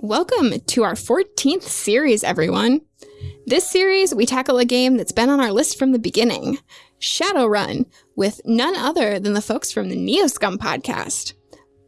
Welcome to our 14th series, everyone. This series, we tackle a game that's been on our list from the beginning Shadowrun, with none other than the folks from the Neoscum podcast.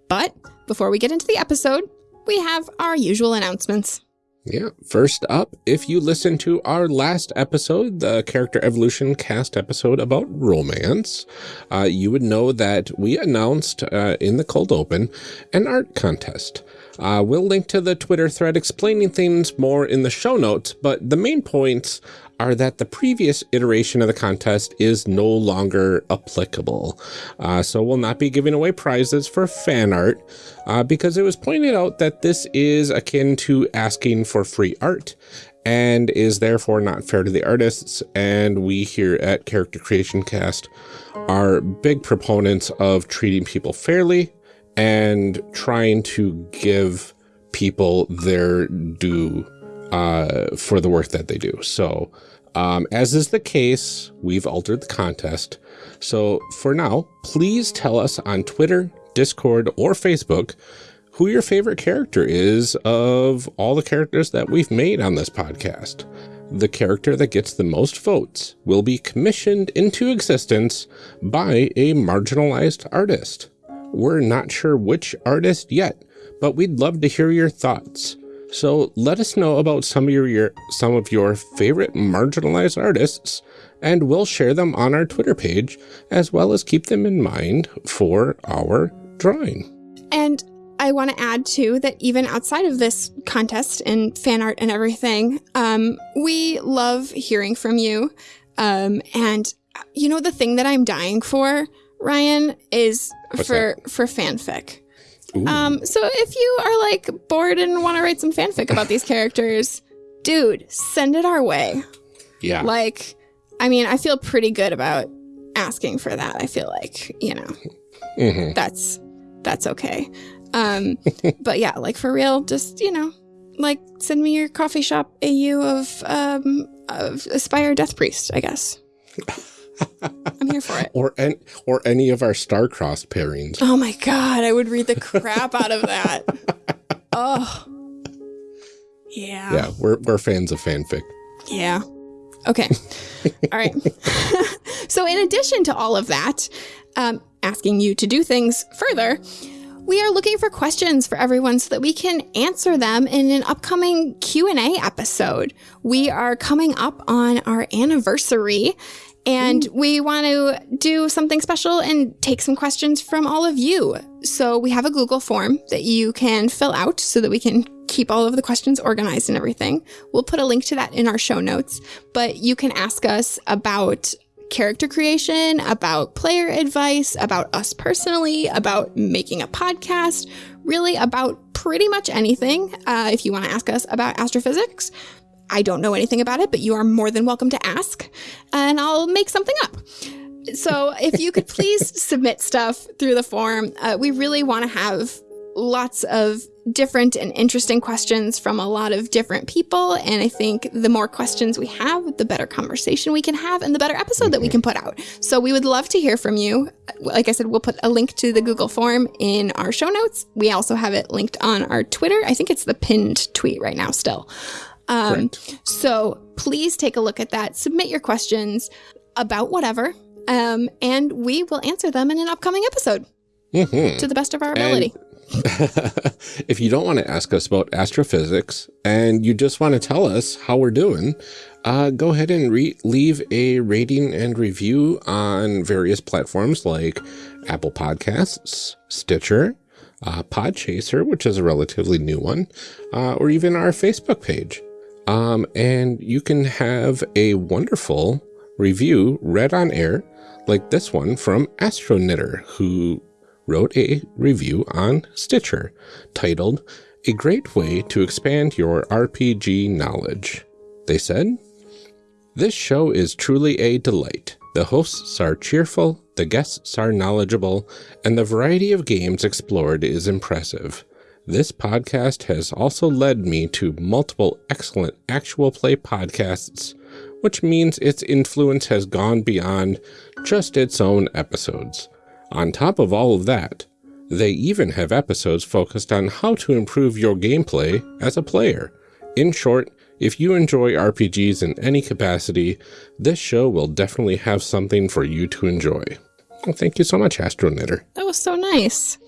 But before we get into the episode, we have our usual announcements. Yeah. First up, if you listen to our last episode, the character evolution cast episode about romance, uh, you would know that we announced uh, in the cold open an art contest. Uh, we'll link to the Twitter thread explaining things more in the show notes, but the main points are that the previous iteration of the contest is no longer applicable. Uh, so we'll not be giving away prizes for fan art uh, because it was pointed out that this is akin to asking for free art and is therefore not fair to the artists. And we here at Character Creation Cast are big proponents of treating people fairly and trying to give people their due uh, for the work that they do. So um, as is the case, we've altered the contest. So for now, please tell us on Twitter, Discord, or Facebook who your favorite character is of all the characters that we've made on this podcast. The character that gets the most votes will be commissioned into existence by a marginalized artist. We're not sure which artist yet, but we'd love to hear your thoughts. So let us know about some of your, your, some of your favorite marginalized artists, and we'll share them on our Twitter page, as well as keep them in mind for our drawing. And I want to add too that even outside of this contest and fan art and everything, um, we love hearing from you. Um, and you know the thing that I'm dying for, Ryan, is What's for that? for fanfic. Ooh. Um, so if you are like bored and want to write some fanfic about these characters, dude, send it our way. yeah. Like, I mean, I feel pretty good about asking for that. I feel like, you know, Mhm. that's that's okay. Um, but yeah, like for real, just you know, like send me your coffee shop AU of um of Aspire Death Priest, I guess. I'm here for it. Or, an, or any of our star-crossed pairings. Oh my god, I would read the crap out of that. Oh. Yeah. Yeah, we're, we're fans of fanfic. Yeah. Okay. all right. so, in addition to all of that, um, asking you to do things further, we are looking for questions for everyone so that we can answer them in an upcoming Q&A episode. We are coming up on our anniversary and we want to do something special and take some questions from all of you. So we have a Google form that you can fill out so that we can keep all of the questions organized and everything. We'll put a link to that in our show notes, but you can ask us about character creation, about player advice, about us personally, about making a podcast, really about pretty much anything. Uh, if you want to ask us about astrophysics, I don't know anything about it, but you are more than welcome to ask, and I'll make something up. So if you could please submit stuff through the form, uh, we really want to have lots of different and interesting questions from a lot of different people. And I think the more questions we have, the better conversation we can have and the better episode that we can put out. So we would love to hear from you. Like I said, we'll put a link to the Google form in our show notes. We also have it linked on our Twitter. I think it's the pinned tweet right now still. Um, so please take a look at that. Submit your questions about whatever, um, and we will answer them in an upcoming episode Mhm. to the best of our ability. if you don't want to ask us about astrophysics and you just want to tell us how we're doing, uh, go ahead and re- leave a rating and review on various platforms like Apple Podcasts, Stitcher, uh, Podchaser, which is a relatively new one, uh, or even our Facebook page. Um, and you can have a wonderful review read on air, like this one from Astroniter, who wrote a review on Stitcher titled A Great Way to Expand Your RPG Knowledge. They said, This show is truly a delight. The hosts are cheerful, the guests are knowledgeable, and the variety of games explored is impressive. This podcast has also led me to multiple excellent actual play podcasts, which means its influence has gone beyond just its own episodes. On top of all of that, They even have episodes focused on how to improve your gameplay as a player. In short, if you enjoy RPGs in any capacity, this show will definitely have something for you to enjoy. Well, thank you so much, Astro Knitter. That was so nice.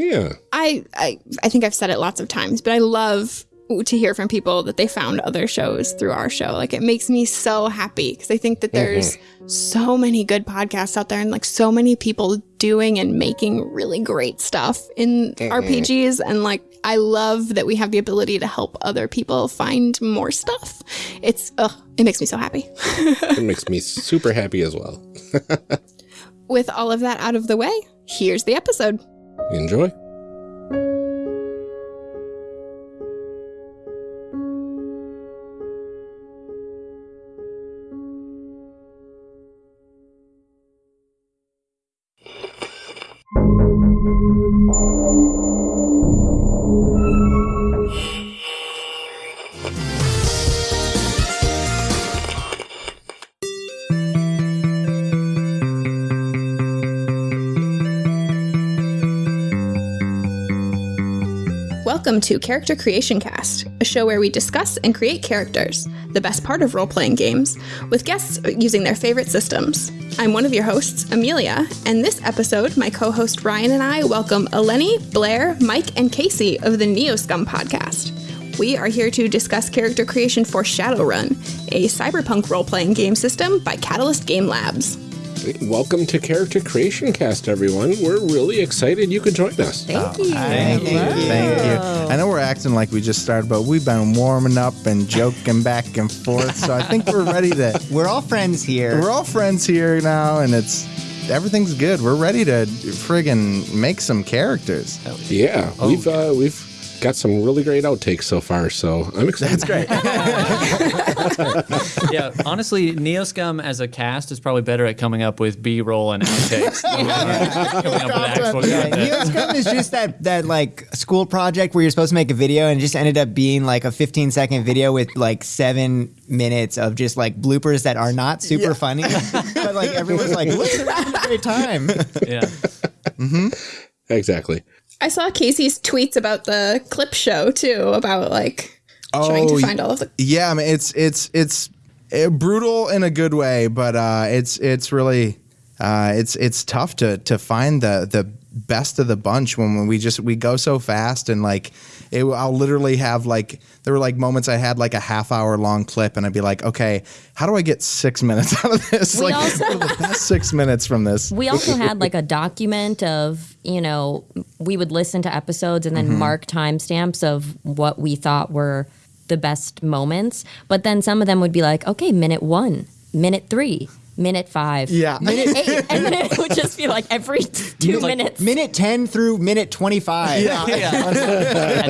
Yeah. I, I I think I've said it lots of times, but I love to hear from people that they found other shows through our show. Like it makes me so happy because I think that mm-hmm. there's so many good podcasts out there and like so many people doing and making really great stuff in mm-hmm. RPGs and like I love that we have the ability to help other people find more stuff. It's ugh, it makes me so happy. It makes me super happy as well. With all of that out of the way, here's the episode. Enjoy. To Character Creation Cast, a show where we discuss and create characters, the best part of role playing games, with guests using their favorite systems. I'm one of your hosts, Amelia, and this episode, my co host Ryan and I welcome Eleni, Blair, Mike, and Casey of the Neo Scum podcast. We are here to discuss character creation for Shadowrun, a cyberpunk role playing game system by Catalyst Game Labs. Welcome to Character Creation Cast, everyone. We're really excited you could join us. Thank you. Thank you. Thank you. I know we're acting like we just started, but we've been warming up and joking back and forth. So I think we're ready to. We're all friends here. We're all friends here now, and it's everything's good. We're ready to friggin' make some characters. Yeah, we've uh, we've got some really great outtakes so far, so I'm excited. That's great. yeah, honestly, Neoscum as a cast is probably better at coming up with B-roll and outtakes. than we are coming up with actual Yeah. Neoscum is just that that like school project where you're supposed to make a video and it just ended up being like a 15 second video with like seven minutes of just like bloopers that are not super funny, but like everyone's like, look, they're having a great time. Yeah. Mm-hmm. Exactly. I saw Casey's tweets about the clip show too, about like trying to Oh, find all of the. Yeah, I mean, it's it's it's uh, brutal in a good way, but uh, it's it's really uh, it's it's tough to to find the the best of the bunch when, when we just we go so fast and like it, I'll literally have like there were like moments I had like a half hour long clip and I'd be like, okay, how do I get six minutes out of this? We like also- the best six minutes from this. We also had like a document of, you know, we would listen to episodes and then mm-hmm. mark timestamps of what we thought were the best moments. But then some of them would be like, okay, minute one, minute three, minute five, Yeah. minute eight. And then it would just be like every two minutes. Minute 10 through minute 25. yeah. and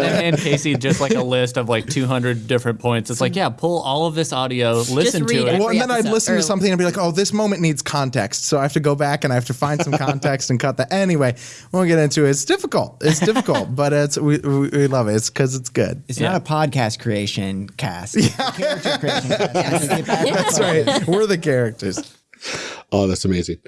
then hand Casey just like a list of like 200 different points. It's like, yeah, pull all of this audio, listen read to it. it. Well, and then I'd listen or- to something and be like, "Oh, this moment needs context," so I have to go back and I have to find some context and cut that. Anyway, we won't get into it. It's difficult. It's difficult, but it's we, we, we love it. It's because it's good. It's Yeah. not a podcast creation cast. It's a character creation cast. I take it back. That's right. We're the characters. Oh, that's amazing.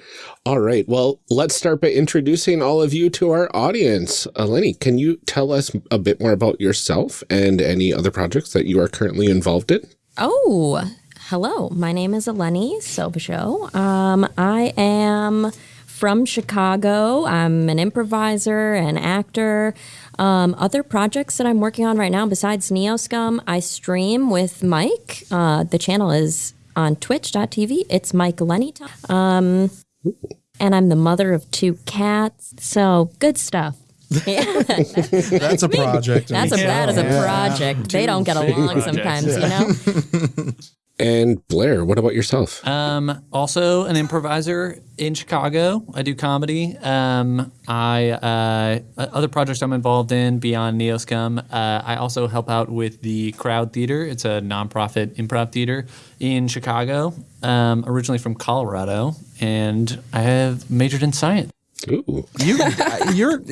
All right. Well, let's start by introducing all of you to our audience. Eleni, can you tell us a bit more about yourself and any other projects that you are currently involved in? Oh, hello. My name is Eleni Sobasho. Um, I am from Chicago. I'm an improviser and actor. Um, other projects that I'm working on right now, besides Neoscum, I stream with Mike. Uh, the channel is on twitch.tv. It's Mike Lenny. Um, and I'm the mother of two cats. So good stuff. That's a project. That's a, that is a project. They don't get along projects. sometimes, you know? And Blair, what about yourself? Um, also an improviser in Chicago. I do comedy. Um, I uh, other projects I'm involved in beyond Neoscum. Uh, I also help out with the Crowd Theater. It's a nonprofit improv theater in Chicago. Um, originally from Colorado, and I have majored in science. Ooh. you. You're.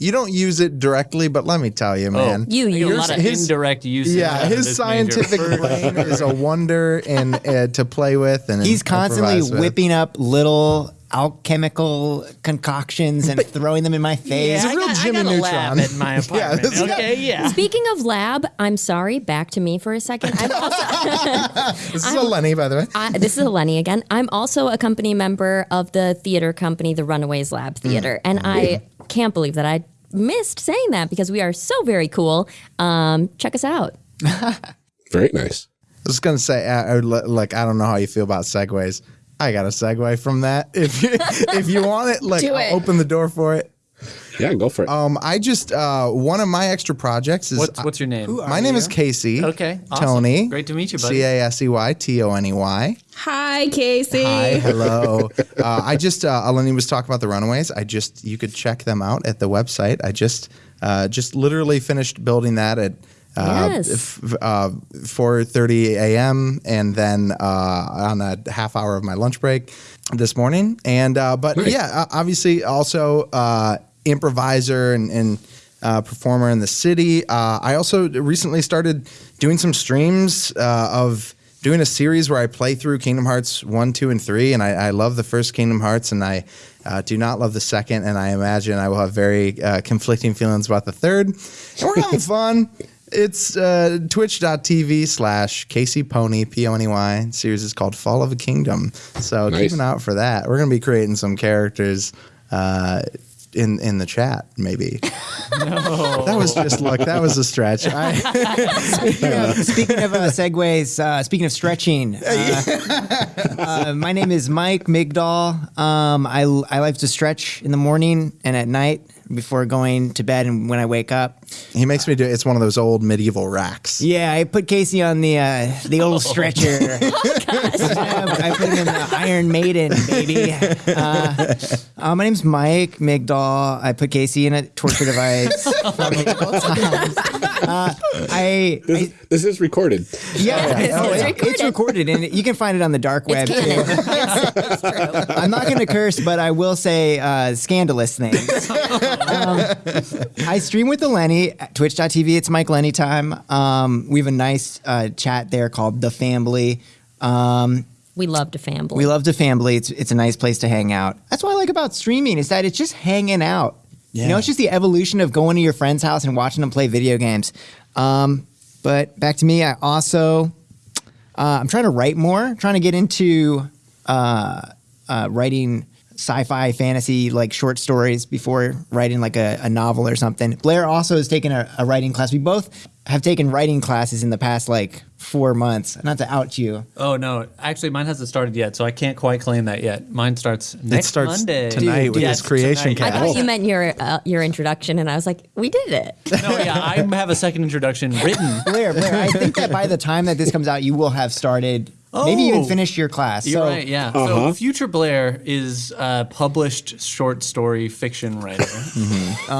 You don't use it directly, but let me tell you, man. You I get a use lot of his- indirect use. yeah, of his scientific brain is a wonder and uh, to play with, and He's constantly improvise with. whipping up little alchemical concoctions and throwing them in my face. a real I got, Jimmy I got a Neutron. lab in my apartment. this guy- okay, yeah. Speaking of lab, I'm sorry. Back to me for a second. I'm also, This is a Lenny, by the way. I, this is Eleni again. I'm also a company member of the theater company, the Runaways Lab Theater, and I can't believe that I missed saying that because we are so very cool. Um, check us out. Very nice. I was gonna say, uh, I would li- like, I don't know how you feel about segues. I got a segue from that. If you, if you want it, like, Do I'll it. open the door for it. Yeah, go for it. Um, I just uh, one of my extra projects is What's what's your name? my name is Casey. Okay, awesome. Tony. Great to meet you, buddy. C A S E Y T O N E Y. Hi, Casey. Hi, hello. uh, I just uh, Eleni was talking about the Runaways. I just you could check them out at the website. I just uh, just literally finished building that at. Uh, Yes. f- uh, 4:30 a.m. and then uh, on a half hour of my lunch break this morning. And uh, but Nice. yeah, uh, obviously also uh, improviser and, and uh, performer in the city. Uh, I also recently started doing some streams uh, of doing a series where I play through Kingdom Hearts 1, 2, and 3. And I, I love the first Kingdom Hearts and I uh, do not love the second. And I imagine I will have very uh, conflicting feelings about the third. And we're having fun. It's uh, twitch.tv slash Casey Pony, P O N E Y. Series is called Fall of a Kingdom. So Nice. keep an eye out for that. We're going to be creating some characters in in the chat, maybe. No. That was just look. That was a stretch. I, speaking of, speaking of uh, segues, uh, speaking of stretching, uh, uh, my name is Mike Migdal. Um, I, I like to stretch in the morning and at night before going to bed and when I wake up. He makes me do. It. It's one of those old medieval racks. Yeah, I put Casey on the uh, the old stretcher. I put him in the Iron Maiden, baby. Uh, uh, my name's Mike Migdal. I put Casey in a torture device. from multiple times. Uh, I, this, I this is recorded. yeah, It's oh, yeah. recorded. it's recorded and you can find it on the dark web It's too. canon. Yes, it's true. I'm not going to curse, but I will say uh, scandalous things. um, I stream with the Lenny at twitch.tv. It's Mike Lenny time. Um, we have a nice uh, chat there called The Family. Um, We love to family. we love the family. It's, it's a nice place to hang out. That's what I like about streaming is that it's just hanging out. You know, it's just the evolution of going to your friend's house and watching them play video games. Um, but back to me, I also uh, I'm trying to write more. Trying to get into uh, uh, writing sci-fi, fantasy, like short stories before writing like a, a novel or something. Blair also has taken a, a writing class. We both have taken writing classes in the past like four months. Not to out you. Oh no, actually, mine hasn't started yet, so I can't quite claim that yet. Mine starts next it starts Monday tonight with Yes, this creation tonight. I cast. thought you meant your uh, your introduction, and I was like, we did it. No, yeah, I have a second introduction written. Blair, Blair, I think that by the time that this comes out, you will have started, maybe even finish your class. You're so, right, yeah. So Future Blair is a published short story fiction writer.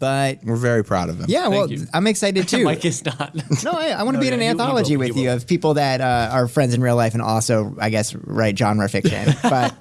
but We're very proud of him. yeah, well. I'm excited too. Mike is not. no, I, I want to No, be in an he- he anthology will, he with you will. of people that uh, are friends in real life and also, I guess, write genre fiction. but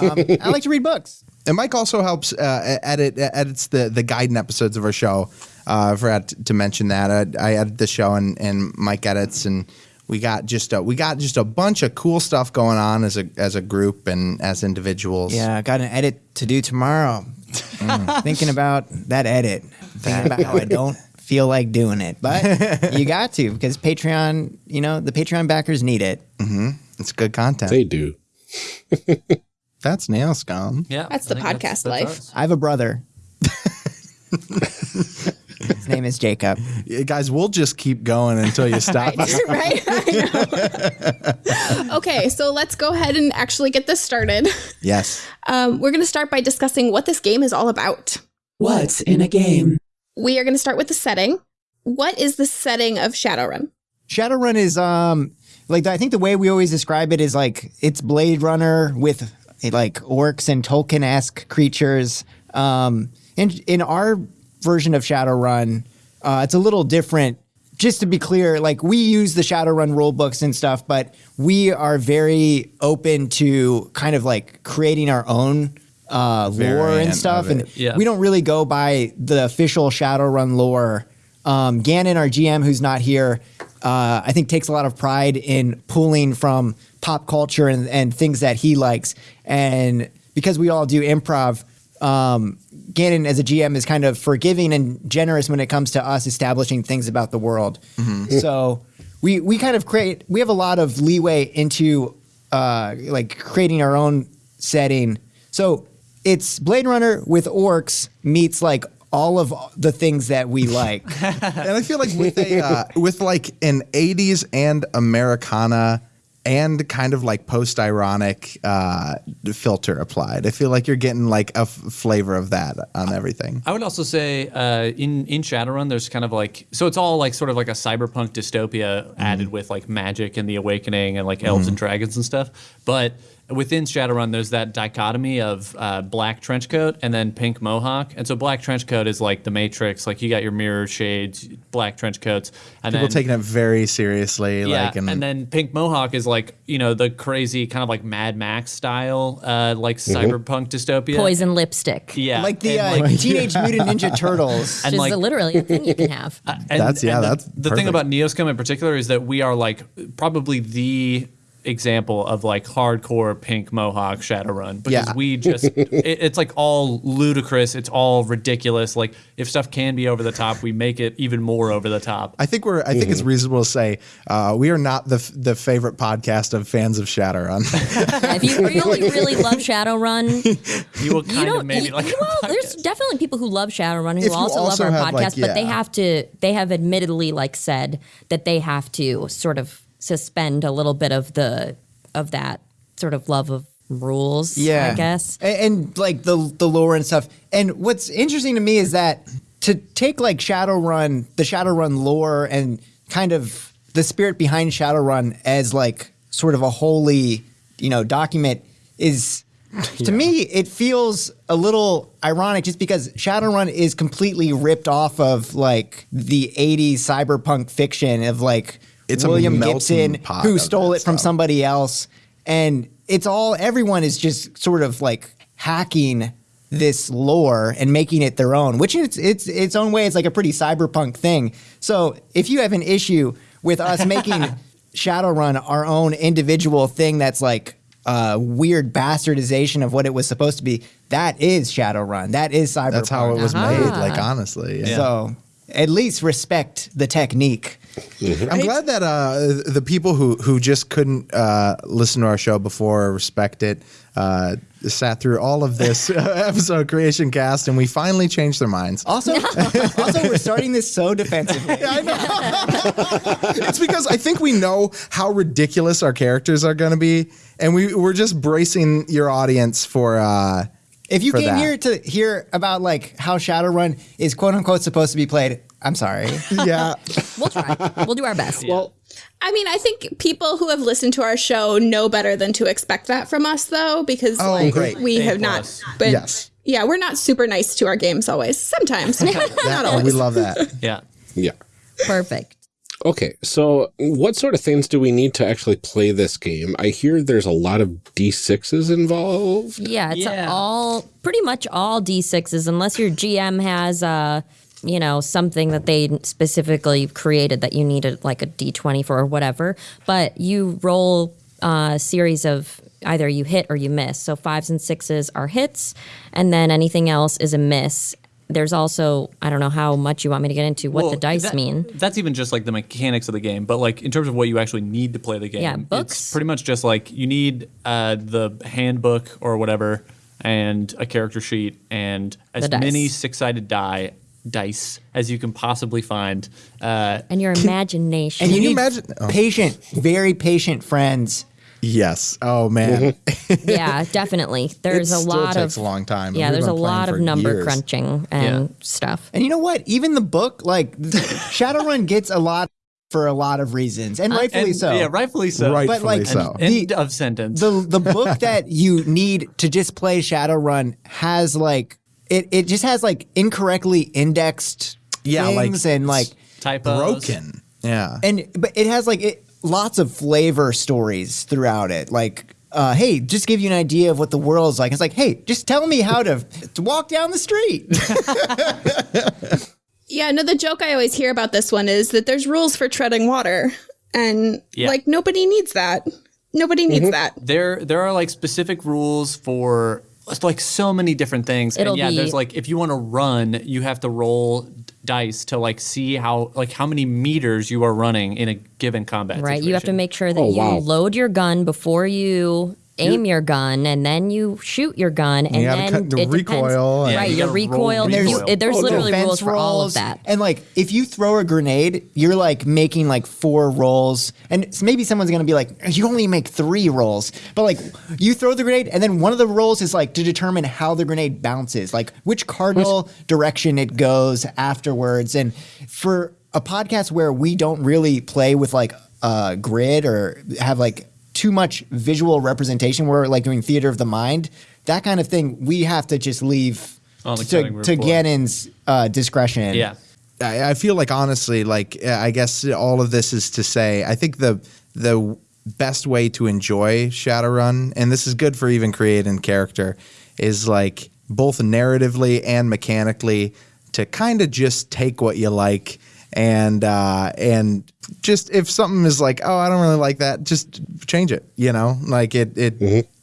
um, I like to read books. And Mike also helps uh, edit edits the the guidance episodes of our show. Uh, I forgot to mention that I, I edit the show and, and Mike edits, and we got just a, we got just a bunch of cool stuff going on as a as a group and as individuals. Yeah, I got an edit to do tomorrow. Mm. Thinking about that edit. Thinking about how I don't feel like doing it, but you got to because Patreon. You know, the Patreon backers need it. Mm-hmm. it's good content. They do. That's nail scum. Yeah, That's I the think podcast life. ours. I have a brother. His name is Jacob. Yeah, guys, we'll just keep going until you stop. right? right? I know. okay, so let's go ahead and actually get this started. yes. Um, we're going to start by discussing what this game is all about. What's in a game? We are going to start with the setting. What is the setting of Shadowrun? Shadowrun is um like I think the way we always describe it is like it's Blade Runner with like orcs and Tolkien esque creatures. Um, in in our version of Shadowrun, uh, it's a little different. Just to be clear, like we use the Shadowrun rule books and stuff, but we are very open to kind of like creating our own uh, lore and stuff, and. Yeah. we don't really go by the official Shadowrun lore. Um, Gannon, our GM, who's not here, uh, I think takes a lot of pride in pulling from pop culture and, and things that he likes. And because we all do improv, um, Gannon as a GM is kind of forgiving and generous when it comes to us establishing things about the world. So we we kind of create we have a lot of leeway into uh, like creating our own setting. So it's Blade Runner with orcs meets like all of the things that we like. and I feel like with a uh, with like an '80s and Americana and kind of like post-ironic uh, filter applied, I feel like you're getting like a f- flavor of that on everything. I would also say uh, in in Shadowrun, there's kind of like so it's all like sort of like a cyberpunk dystopia added with like magic and the awakening and like elves and dragons and stuff. But within Shadowrun, there's that dichotomy of uh, black trench coat and then pink mohawk. And so black trench coat is like the Matrix, like you got your mirror shades, black trench coats, and People then taking it very seriously, yeah, like and, then Pink Mohawk is like you know the crazy kind of like Mad Max style, uh, like cyberpunk dystopia. Poison lipstick. Yeah, like the uh, like- Teenage Mutant Ninja Turtles. and Which like is literally a thing you can have. and- That's- yeah, and the, that's the perfect. thing about Neoscum in particular is that we are like probably the example of like hardcore pink mohawk shadowrun because Yeah. we just it, it's like all ludicrous it's all ridiculous like if stuff can be over the top we make it even more over the top I think we're. I think it's reasonable to say uh, we are not the f- the favorite podcast of fans of Shadowrun. if you really, really love Shadowrun, you will kind of don't. maybe you- like well, there's definitely people who love Shadowrun who also, also love our have, like, podcast, but they have to. They have admittedly like said that they have to sort of suspend a little bit of the of that sort of love of rules. Yeah, I guess. and, and, like the the lore and stuff. And what's interesting to me is that to take like Shadowrun, the Shadowrun lore, and kind of the spirit behind Shadowrun as like sort of a holy, you know, document is. To me, it feels a little ironic just because Shadowrun is completely ripped off of like the 80s cyberpunk fiction of like It's William melting Gibson pot who stole it from stuff. somebody else. And it's all, everyone is just sort of like hacking this lore and making it their own, which it's it's its own way. It's like a pretty cyberpunk thing. So if you have an issue with us making Shadowrun our own individual thing that's like a weird bastardization of what it was supposed to be, that is Shadowrun. That is cyberpunk. That's how it was Uh-huh. made. Like honestly, yeah. So at least respect the technique. I'm glad that uh, the people who who just couldn't uh, listen to our show before or respect it uh, sat through all of this episode creation cast, and we finally changed their minds. Also, also we're starting this so defensively. it's because I think we know how ridiculous our characters are going to be, and we we're just bracing your audience for. Uh, If you came that. here to hear about like how Shadowrun is quote unquote supposed to be played, I'm sorry. yeah, We'll try. we'll do our best. Well, I mean, I think people who have listened to our show know better than to expect that from us, though, because Oh, like great. we A have plus. not. But Yes. yeah, we're not super nice to our games always. Sometimes, not that, always. we love that. yeah yeah. Perfect. Okay, so what sort of things do we need to actually play this game? I hear there's a lot of D6s involved. Yeah, it's Yeah. all pretty much all D6s, unless your GM has uh, you know, something that they specifically created that you needed like a D20 for or whatever. But you roll a series of either you hit or you miss. So fives and sixes are hits, and then anything else is a miss. There's also I don't know how much you want me to get into what the dice that- mean. That's even just like the mechanics of the game, but like in terms of what you actually need to play the game, Yeah, it's books. pretty much just like you need uh, the handbook or whatever, and a character sheet, and as many six-sided die dice as you can possibly find. Uh, And your imagination. And you you imagine- oh. patient, very patient friends. Yes. Oh man, yeah, definitely. There's It a still lot takes of a long time. Yeah, We've there's a lot of number years. crunching and stuff. And you know what? Even the book, like Shadowrun gets a lot for a lot of reasons, and rightfully and, so. Yeah, rightfully so. Right. But like Rightfully so. the, End of sentence. the the book that you need to just play Shadowrun has like it it just has like incorrectly indexed Yeah, like things and like Typos. broken. Yeah. and but it has like it, lots of flavor stories throughout it like uh, hey just give you an idea of what the world's like it's like hey just tell me how to, to walk down the street Yeah, no, the joke I always hear about this one is that there's rules for treading water. And Yeah. like nobody needs that. Nobody needs that. There there are like specific rules for like so many different things. It'll and yeah, be- there's like if you want to run, you have to roll dice to like see how like how many meters you are running in a given combat. Right. You have to make sure that Oh, you wow. load your gun before you aim your gun, and then you shoot your gun, and You then cut the it depends- recoil and- right, you your gotta roll recoil. recoil. There's- there's Oh, literally rules for all of that. And like, if you throw a grenade, you're like making like four rolls, and s- maybe someone's gonna be like, you only make three rolls, but like, you throw the grenade, and then one of the rolls is like to determine how the grenade bounces, like which cardinal direction it goes afterwards. And for a podcast where we don't really play with like a grid or have like too much visual representation, we're like doing theater of the mind. That kind of thing, we have to just leave to, cutting room to. Gannon's uh, discretion. Yeah. I, I feel like honestly, like I guess all of this is to say, I think the the best way to enjoy Shadowrun, and this is good for even creating character, is like both narratively and mechanically to kind of just take what you like and uh, and just if something is like, oh, I don't really like that, just change it. You know, like it it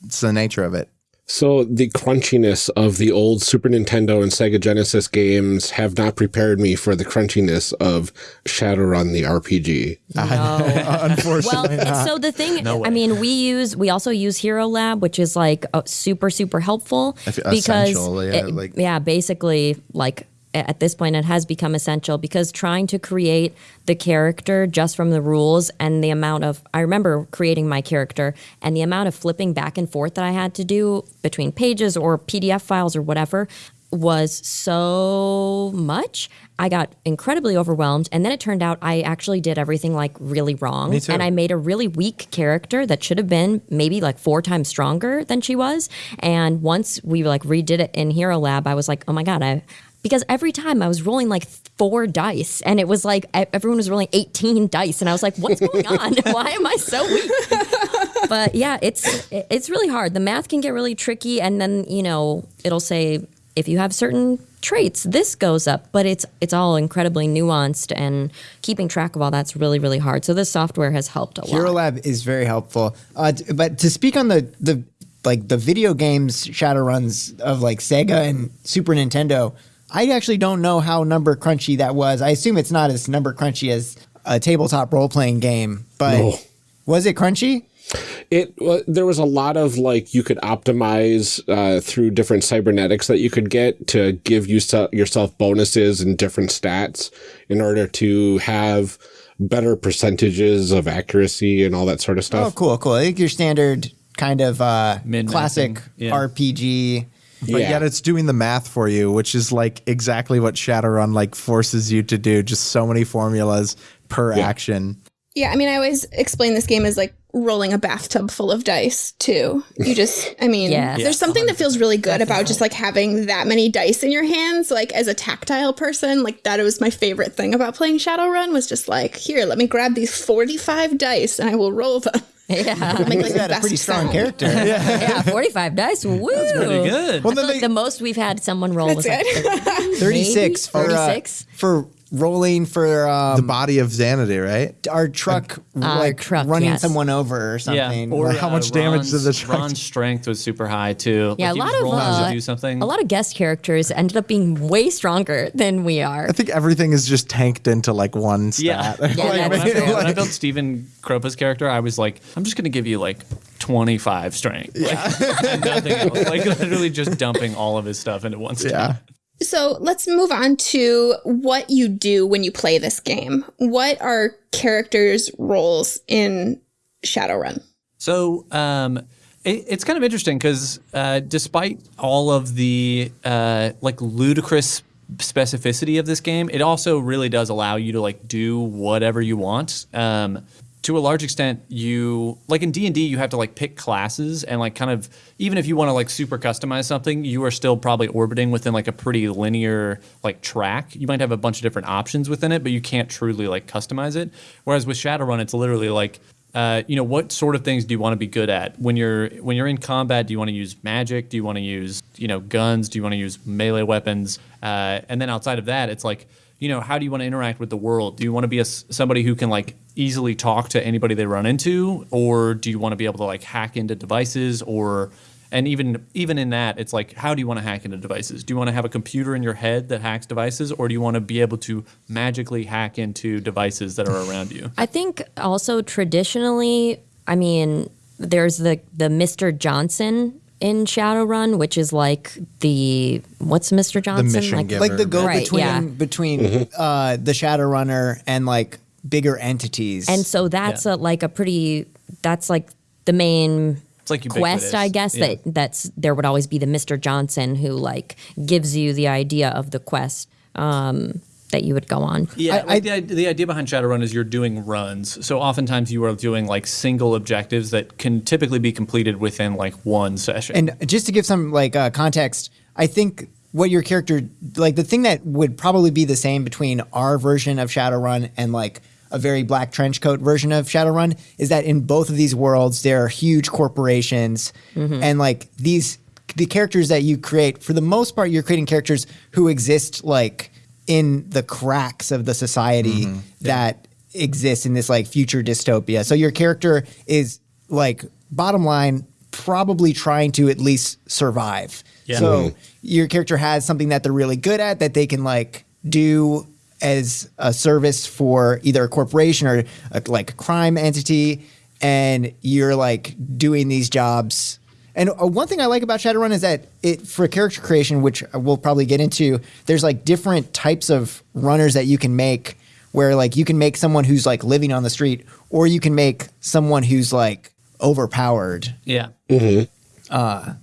it's the nature of it. So the crunchiness of the old Super Nintendo and Sega Genesis games have not prepared me for the crunchiness of Shadowrun the RPG. No. Unfortunately, Well, so the thing, No I mean, we use we also use Hero Lab, which is like uh, super super helpful I because essential, yeah, it- like- yeah, basically like a- at this point it has become essential because trying to create the character just from the rules and the amount of I remember creating my character and the amount of flipping back and forth that I had to do between pages or PDF files or whatever was so much. I got incredibly overwhelmed and then it turned out I actually did everything like really wrong Me too. and I made a really weak character that should have been maybe like four times stronger than she was. And once we like redid it in Hero Lab, I was like, oh my god, I because every time I was rolling like four dice, and it was like everyone was rolling eighteen dice, and I was like, what's going on? Why am I so weak? but yeah, it's it's really hard. The math can get really tricky, and then you know it'll say if you have certain traits, this goes up. But it's it's all incredibly nuanced, and keeping track of all that's really really hard. So this software has helped a Hero lot. Lab is very helpful. Uh, but to speak on the the like the video games shadow runs of like Sega and Super Nintendo, I actually don't know how number crunchy that was. I assume it's not as number crunchy as a tabletop role playing game, but No. was it crunchy? It wa- there was a lot of like you could optimize uh, through different cybernetics that you could get to give you yourself bonuses and different stats in order to have better percentages of accuracy and all that sort of stuff. Oh, cool, cool. I think your standard kind of uh, classic yeah. RPG. But Yeah. yet it's doing the math for you, which is like exactly what Shadowrun like forces you to do. Just so many formulas per Yeah. action. Yeah, I mean, I always explain this game as like rolling a bathtub full of dice, too. You just, I mean, Yeah. there's something that feels really good about just like having that many dice in your hands. Like, as a tactile person, like, that was my favorite thing about playing Shadowrun was just like, here, let me grab these 45 dice and I will roll them. Yeah, Make like You the had a pretty strong sound. character. yeah, yeah. forty-five dice. Woo! Pretty good. Well, I then feel like the most we've had someone roll was like That's 36 for, uh, 36? for rolling for um, the body of Xanadu, right? our truck Our like truck, running yes. someone over or something. Yeah, or How uh, much damage Ron's, did the truck Ron's strength was super high too. Yeah, Like, a lot of uh, to do something. a lot of guest characters ended up being way stronger than we are. I think everything is just tanked into like one Yeah. stat. Yeah, when, I built, true. when I built Stephen Kropa's character, I was like, I'm just going to give you like 25 strength. Like, nothing else. Like, literally just dumping all of his stuff into one stat. yeah. So let's move on to what you do when you play this game. What are characters' roles in Shadowrun? So um, it, it's kind of interesting because uh, despite all of the uh, like ludicrous specificity of this game, it also really does allow you to like do whatever you want. Um, to a large extent, you like in D and D, you have to like pick classes and like kind of even if you want to like super customize something, you are still probably orbiting within like a pretty linear like track. You might have a bunch of different options within it, but you can't truly like customize it. Whereas with Shadowrun, it's literally like uh, you know what sort of things do you want to be good at when you're when you're in combat do you want to use magic do you want to use you know guns do you want to use melee weapons uh, and then outside of that it's like you know, how do you want to interact with the world? Do you want to be a, somebody who can like easily talk to anybody they run into, or do you want to be able to like hack into devices, or and even even in that, it's like, how do you want to hack into devices? Do you want to have a computer in your head that hacks devices, or do you want to be able to magically hack into devices that are around you? I think also traditionally, I mean, there's the the Mr. Johnson in Shadowrun, which is like the what's Mr. Johnson mission like? giver. like the go Right, between yeah. between uh, the Shadowrunner and like bigger entities. And so that's Yeah. a like a pretty that's like the main It's like quest, I guess Yeah. that that's there would always be the Mr. Johnson who like gives you the idea of the quest um, that you would go on. Yeah, I- like the, i- the idea behind Shadowrun is you're doing runs. So oftentimes you are doing like single objectives that can typically be completed within like one session. And just to give some like uh, context, I think what your character like the thing that would probably be the same between our version of Shadowrun and like a very black trench coat version of Shadowrun is that in both of these worlds there are huge corporations and like these the characters that you create for the most part you're creating characters who exist like in the cracks of the society mm-hmm. that exists in this like future dystopia. So your character is like bottom line probably trying to at least survive. Yeah. So your character has something that they're really good at that they can like do as a service for either a corporation or a, like a crime entity and you're like doing these jobs and uh, one thing I like about Shadowrun is that it for character creation, which we'll probably get into, there's like different types of runners that you can make. Where like you can make someone who's like living on the street, or you can make someone who's like overpowered. yeah.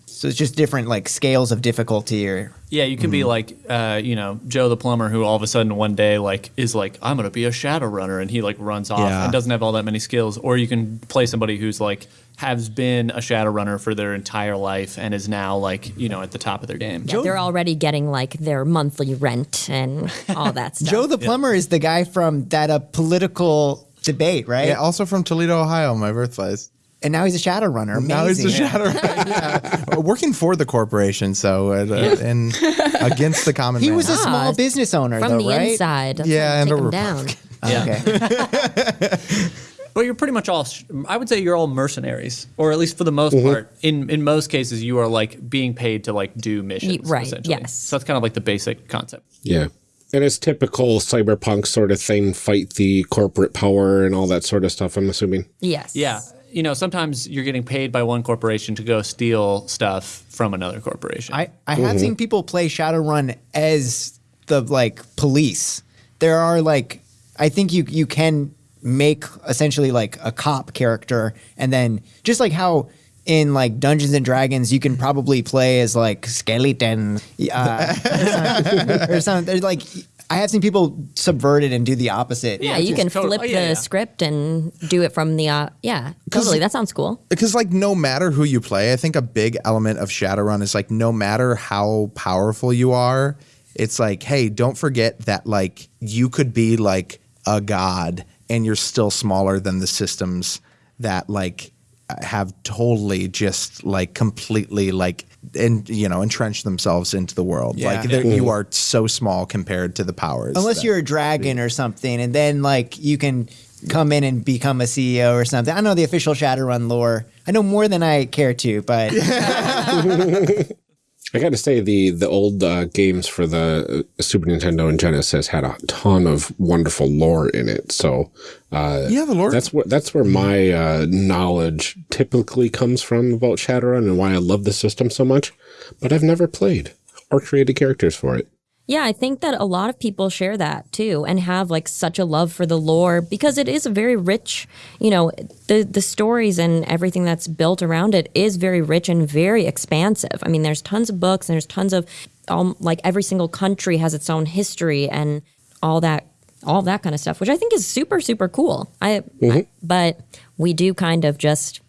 So it's just different like scales of difficulty. Or Yeah, you could be like, uh, you know, Joe the plumber, who all of a sudden one day like is like, I'm gonna be a shadow runner, and he like runs off Yeah. and doesn't have all that many skills. Or you can play somebody who's like has been a shadow runner for their entire life and is now like, you know, at the top of their game. Yeah, they're already getting like their monthly rent and all that stuff. Joe the plumber is the guy from that uh, political debate, right? Yeah, also from Toledo, Ohio, my birthplace. and now he's a shadow runner. Now he's a Amazing. shadow. yeah. Working for the corporation, so uh, and against the common He man. was a small Ah, business owner, from though, the right? inside. That's Yeah, yeah, and take a them down. Yeah. Okay. But you're pretty much all, I would say you're all mercenaries, or at least for the most Mm-hmm. part. In in most cases, you are like being paid to like do missions. right, essentially. yes. So that's kind of like the basic concept. Yeah. And it's typical cyberpunk sort of thing, fight the corporate power and all that sort of stuff, I'm assuming. Yes. Yeah. You know, sometimes you're getting paid by one corporation to go steal stuff from another corporation. I, I have seen people play Shadowrun as the like police. There are like I think you you can make essentially like a cop character and then just like how in like Dungeons and Dragons you can probably play as like skeleton uh, or something. Like I have seen people subvert it and do the opposite. Yeah, you can total- flip oh, yeah, the yeah. script and do it from the uh, yeah. Totally, that sounds cool. because like no matter who you play, I think a big element of Shadowrun is like no matter how powerful you are, it's like hey, don't forget that like you could be like a god and you're still smaller than the systems that like have totally just like completely like and you know entrenched themselves into the world. Yeah. Like they're- you mm-hmm. are so small compared to the powers. Unless that- you're a dragon or something, and then like you can come in and become a CEO or something. I know the official Shadowrun lore. I know more than I care to, but I got to say the the old uh, games for the uh, Super Nintendo and Genesis had a ton of wonderful lore in it. So uh, yeah, the lore. that's where that's where my uh, knowledge typically comes from about Shadowrun and why I love the system so much. But I've never played or created characters for it. Yeah, I think that a lot of people share that too and have like such a love for the lore because it is a very rich, you know, the the stories and everything that's built around it is very rich and very expansive. I mean, there's tons of books and there's tons of um, like every single country has its own history and all that all that kind of stuff, which I think is super super cool. I, I but we do kind of just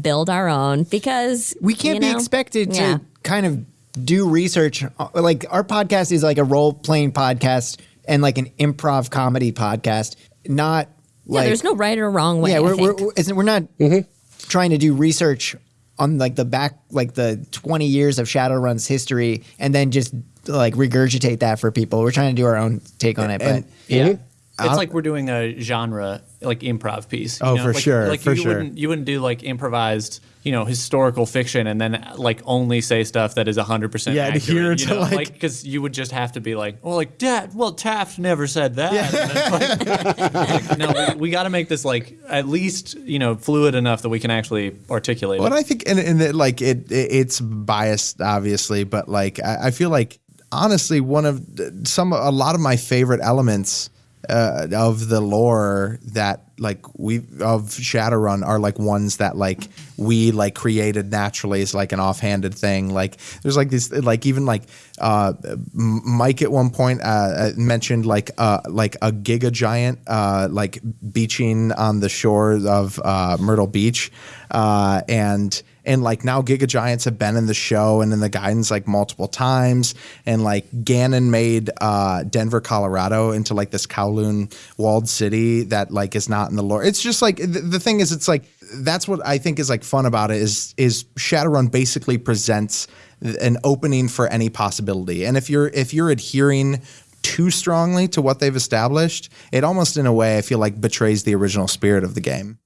build our own because we can't you be expected to yeah. kind of do research. Like our podcast is like a role playing podcast and like an improv comedy podcast, not Yeah, like there's no right or wrong way. yeah. We're we're, we're, isn't- we're not mm-hmm. trying to do research on like the back like the 20 years of Shadowrun's history and then just like regurgitate that for people. We're trying to do our own take on it, And- but Yeah. Mm-hmm. It's like we're doing a genre like improv piece. you Oh, know? for like, sure, Like for you sure. wouldn't you wouldn't do like improvised, you know, historical fiction and then like only say stuff that is hundred percent Yeah, adhere to, you know? like- because you would just have to be like, well, like Dad, well Taft never said that. It's like, like, no, we, we got to make this like at least you know fluid enough that we can actually articulate But it. I think, and, and it, like it, it, it's biased, obviously, but like I, I feel like honestly, one of some, a lot of my favorite elements uh, of the lore that like we of Shadowrun are like ones that like we like created naturally as like an offhanded thing. Like there's like this, like even like uh, Mike at one point uh, uh, mentioned like uh, like a giga giant uh, like beaching on the shores of uh, Myrtle Beach, uh, and and like now Giga Giants have been in the show and in the guidance like multiple times, and like Ganon made uh, Denver, Colorado into like this Kowloon walled city that like is not in the lore. It's just like the, the thing is, it's like that's what I think is like fun about it is is Shadowrun basically presents an opening for any possibility, and if you're if you're adhering too strongly to what they've established, it almost in a way I feel like betrays the original spirit of the game.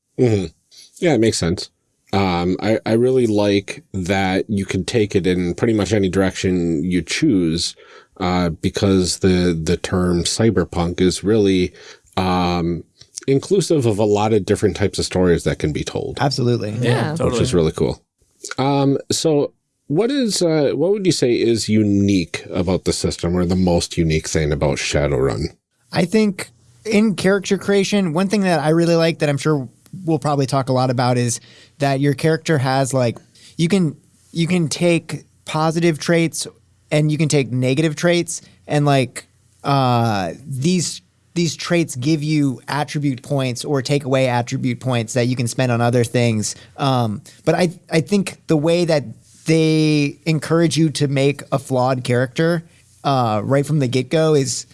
Yeah, it makes sense. Um, I, I really like that you can take it in pretty much any direction you choose, uh, because the, the term cyberpunk is really, um, inclusive of a lot of different types of stories that can be told, absolutely. Yeah. which is really cool. Um, so what is, uh, what would you say is unique about the system or the most unique thing about Shadowrun? I think in character creation, one thing that I really like that I'm sure we'll probably talk a lot about is that your character has like you can you can take positive traits and you can take negative traits and like uh these these traits give you attribute points or take away attribute points that you can spend on other things. Um, but I I think the way that they encourage you to make a flawed character uh, right from the get go is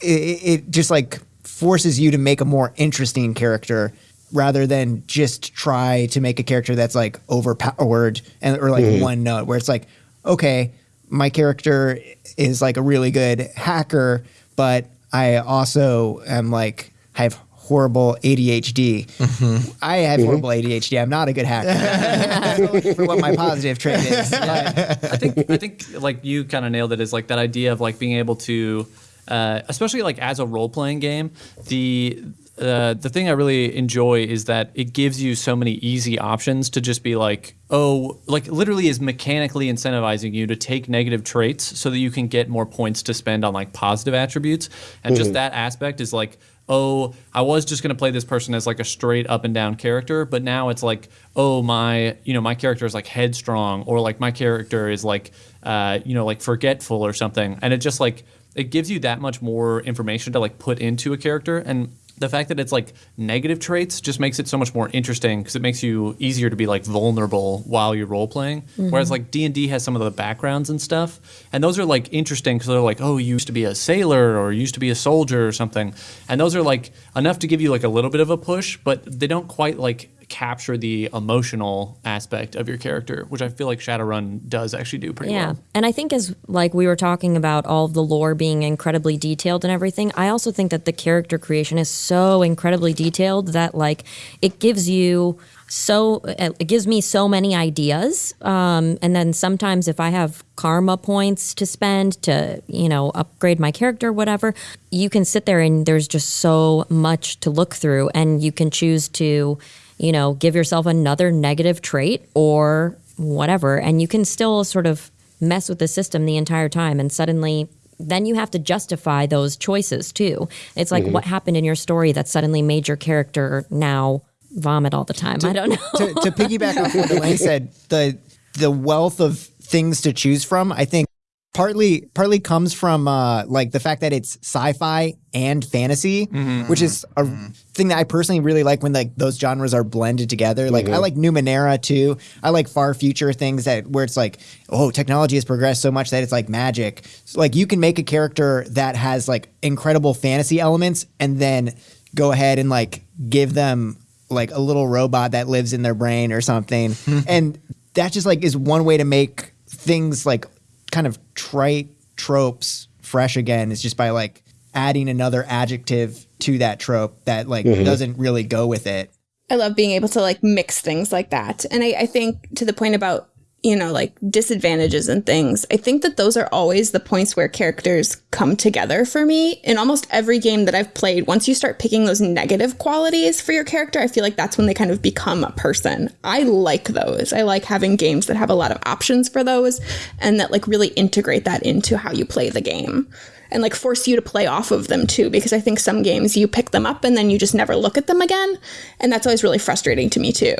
it, it just like forces you to make a more interesting character rather than just try to make a character that's like overpowered and or like mm-hmm. one note where it's like okay my character is like a really good hacker but i also am like mm-hmm. i have mm-hmm. horrible adhd i have horrible adhd i'm not a good hacker. For what my positive trait is But- I think I think like you kind of nailed it is like that idea of like being able to, uh, especially like as a role playing game, the uh, the thing I really enjoy is that it gives you so many easy options to just be like, oh, like literally is mechanically incentivizing you to take negative traits so that you can get more points to spend on like positive attributes, and just that aspect is like oh, I was just going to play this person as like a straight up and down character, but now it's like, oh, my, you know, my character is like headstrong or like my character is like, uh, you know, like forgetful or something. And it just like, it gives you that much more information to like put into a character. And the fact that it's like negative traits just makes it so much more interesting because it makes you easier to be like vulnerable while you're role playing. Mm-hmm. Whereas like D and D has some of the backgrounds and stuff, and those are like interesting because they're like, oh, you used to be a sailor or you used to be a soldier or something, and those are like enough to give you like a little bit of a push, but they don't quite like capture the emotional aspect of your character, which I feel like Shadowrun does actually do pretty Yeah. well. Yeah, and I think as like we were talking about all of the lore being incredibly detailed and everything, I also think that the character creation is so incredibly detailed that like it gives you so it gives me so many ideas um, and then sometimes if i have karma points to spend to you know upgrade my character whatever you can sit there and there's just so much to look through and you can choose to you know give yourself another negative trait or whatever and you can still sort of mess with the system the entire time and suddenly then you have to justify those choices too. It's like mm-hmm. what happened in your story that suddenly made your character now vomit all the time. I don't know. to, to piggyback off what Elaine said, the the wealth of things to choose from, I think partly partly comes from uh, like the fact that it's sci-fi and fantasy, mm-hmm, which is a mm-hmm, mm-hmm. thing that I personally really like when like those genres are blended together. Like I like Numenera too. I like far future things that where it's like, oh, technology has progressed so much that it's like magic. So, like you can make a character that has like incredible fantasy elements and then go ahead and like give them like a little robot that lives in their brain or something. and that just like is one way to make things like kind of trite tropes fresh again is just by like adding another adjective to that trope that like mm-hmm. doesn't really go with it. I love being able to like mix things like that. And I, I think to the point about, you know, like disadvantages and things, I think that those are always the points where characters come together for me. In almost every game that I've played, once you start picking those negative qualities for your character, I feel like that's when they kind of become a person. I like those. I like having games that have a lot of options for those and that like really integrate that into how you play the game. And like force you to play off of them too, because I think some games you pick them up and then you just never look at them again. And that's always really frustrating to me too.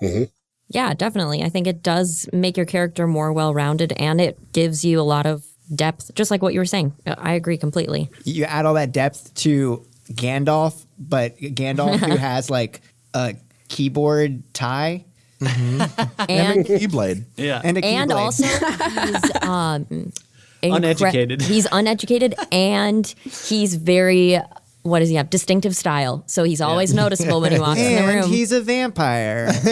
Mm-hmm. Yeah, definitely. I think it does make your character more well rounded and it gives you a lot of depth, just like what you were saying. I agree completely. You add all that depth to Gandalf, but Gandalf who has like a keyboard tie And a Keyblade. Yeah. and a and also he's um incre- Uneducated. He's uneducated and he's very what does he have? Distinctive style. So he's always noticeable when he walks in the and room. he's a vampire.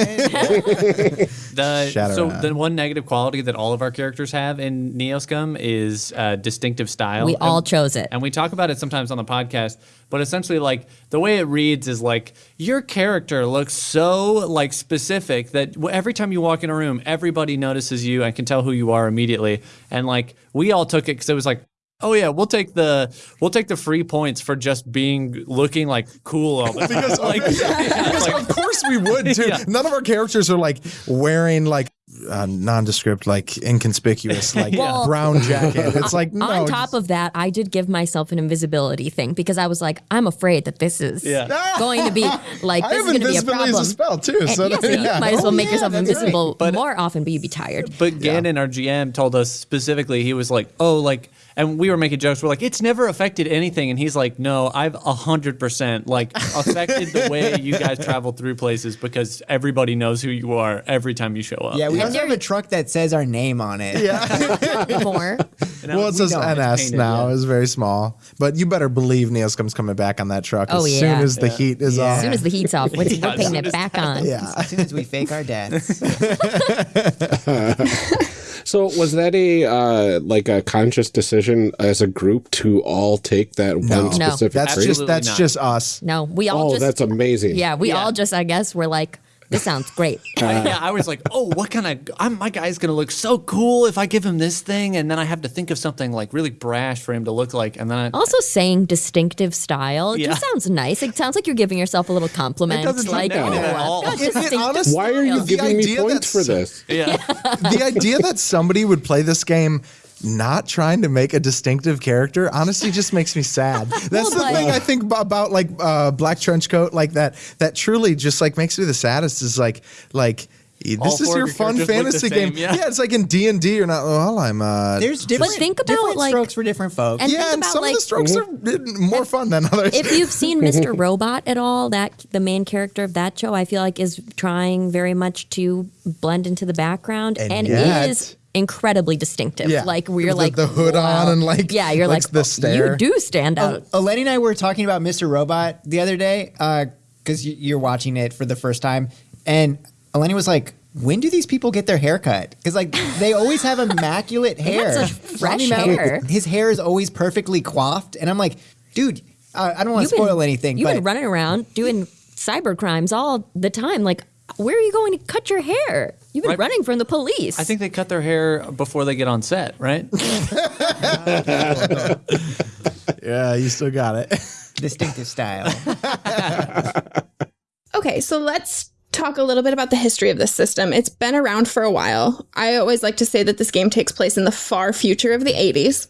The, Shadow so Rat. the one negative quality that all of our characters have in Neoscum is uh, distinctive style. we all And- chose it. and we talk about it sometimes on the podcast but essentially like the way it reads is like your character looks so like specific that every time you walk in a room everybody notices you and can tell who you are immediately and like we all took it because it was like oh yeah we'll take the we'll take the free points for just being looking like cool all the time Because, like, because like- of course we would too. Yeah. None of our characters are like wearing like uh, nondescript, like inconspicuous, like Well- brown jacket. It's like no. On top of that, I did give myself an invisibility thing because I was like, I'm afraid that this is Yeah. going to be like I this is going to be a problem. as a spell too. And So yeah, so you yeah. might as well Oh, make yeah, yourself that's right. invisible But- more often, but you'd be tired. But Gannon, our GM, told us specifically, he was like, oh, like, and we were making jokes. We're like, it's never affected anything. And he's like, no, I've 100% like affected the way you guys travel through places because everybody knows who you are every time you show up. yeah, we also have a truck that says our name on it. Yeah, more. And Well, I- it we says don't. It's NS painted, now. yeah. It's very small, but you better believe Neoscum's coming back on that truck Oh, as yeah. soon as the heat is Yeah. off. As soon as the heat's off, we're, we're as putting it back on. yeah. As soon as we fake our deaths. So was that a uh, like a conscious decision as a group to all take that No. one No. That's just that's not. just us. No, we all oh, just that's amazing. yeah, we Yeah. all just I guess were like, this sounds great. yeah, I was like, oh, what kind of? I'm my guy's gonna look so cool if I give him this thing, and then I have to think of something like really brash for him to look like, and then I, Also, saying distinctive style Yeah. just sounds nice. It sounds like you're giving yourself a little compliment. doesn't sound like, negative at oh, all. I've It- it honestly- Why are you. The giving me idea points for that's- this? yeah. the idea that somebody would play this game not trying to make a distinctive character honestly just makes me sad. That's Well, the but- thing I think about like uh, Black Trench Coat like that that truly just like makes me the saddest is like like this All is your fun characters look the fantasy same, game. yeah. it's like in D and D. You're not. Well, I'm. Uh, There's different, But think about, different like- strokes for different folks. And yeah, think and about some like of the strokes are more fun than others. if you've seen Mr. Robot at all, that the main character of that show, I feel like is trying very much to blend into the background And and, yet- is incredibly distinctive. Yeah. Like we're the- like the hood wow. on and, like, yeah, you're like like the "Oh, stare." You do stand out. Uh, Eleni and I were talking about Mr. Robot the other day because you're watching it for the first time, and Eleni was like, "When do these people get their hair cut? Because like they always have immaculate hair. such fresh Rami hair. his hair is always perfectly coiffed, and I'm like, dude, uh, I don't want to You've been- spoil anything, You've been running around doing cyber crimes all the time. Like, where are you going to cut your hair? You've been Right. running from the police. I think they cut their hair before they get on set, right? yeah, you still got it. distinctive style. Okay, so let's talk a little bit about the history of this system. It's been around for a while. I always like to say that this game takes place in the far future of the 80s.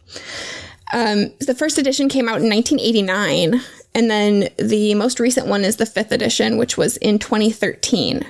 Um, the first edition came out in 1989, and then the most recent one is the fifth edition, which was in 2013.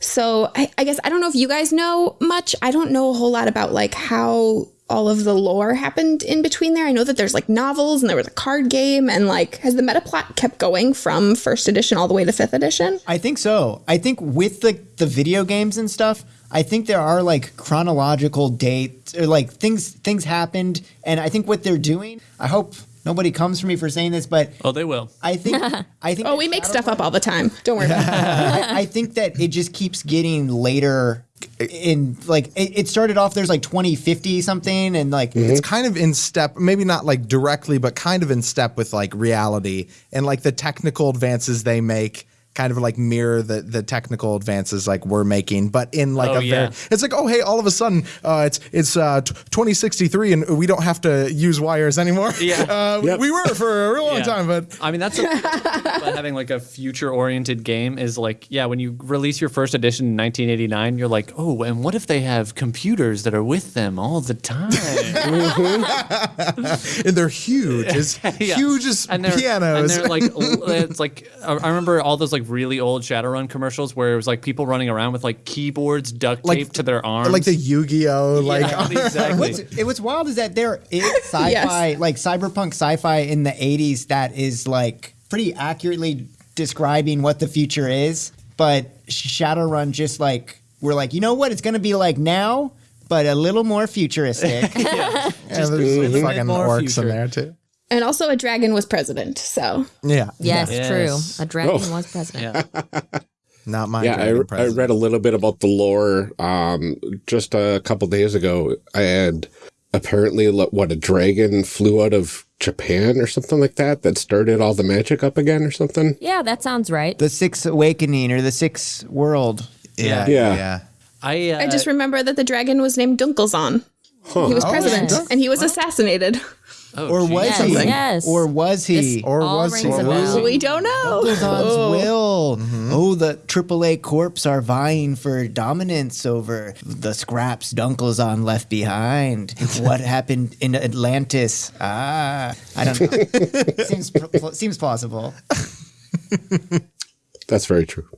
So I, I guess I don't know if you guys know much. I don't know a whole lot about like how all of the lore happened in between there. I know that there's like novels and there was a card game, and like has the meta plot kept going from first edition all the way to fifth edition? I think so. I think with the the video games and stuff, I think there are like chronological dates or like things things happened, and I think what they're doing. I hope nobody comes for me for saying this, but Oh, they will. I think I think Oh, we make stuff up all the time. Don't worry about it. I, I think that it just keeps getting later in like it, it started off there's like 2050 something and like it's mhm. kind of in step maybe not like directly but kind of in step with like reality and like the technical advances they make kind of like mirror the the technical advances like we're making but in like Oh, a yeah. very it's like oh hey all of a sudden uh it's it's uh t- 2063 and we don't have to use wires anymore Yeah. uh Yep. we were for a real long Yeah. time but I mean, that's a, about having like a future-oriented game is like, yeah, when you release your first edition in 1989, you're like, oh, and what if they have computers that are with them all the time? and they're huge as Yeah. huge as and pianos And they're like, it's like I I remember all those like really old Shadowrun commercials where it was like people running around with like keyboards duct Like- taped to their arms, like the Yu-Gi-Oh like exactly. What's, it, what's wild is that there is sci-fi, like cyberpunk sci-fi in the 80s that is like pretty accurately describing what the future is. But Shadowrun just like, we're like, you know what? It's going to be like now, but a little more futuristic. yeah, there's little bit fucking more orcs future. in there too And also, a dragon was president. So yeah Yes, Yes. true. A dragon Oh. was president. yeah. not my yeah, I, I read a little bit about the lore um, just a couple days ago. And apparently, what a dragon flew out of Japan or something like that that started all the magic up again or something. Yeah, that sounds right. the Sixth Awakening or the Sixth World. yeah Yeah. yeah I, uh, I just remember that the dragon was named Dunkelzahn. He was president, yes. and he was assassinated. oh, Or was Yes, he? yes. Or was he? This Or all was he? rings a bell. We don't know. Dunkelzahn's will. Oh, the AAA corps are vying for dominance over the scraps Dunkelzahn left behind. what happened in Atlantis? Ah, I don't know. seems pl- pl- seems plausible. That's very true.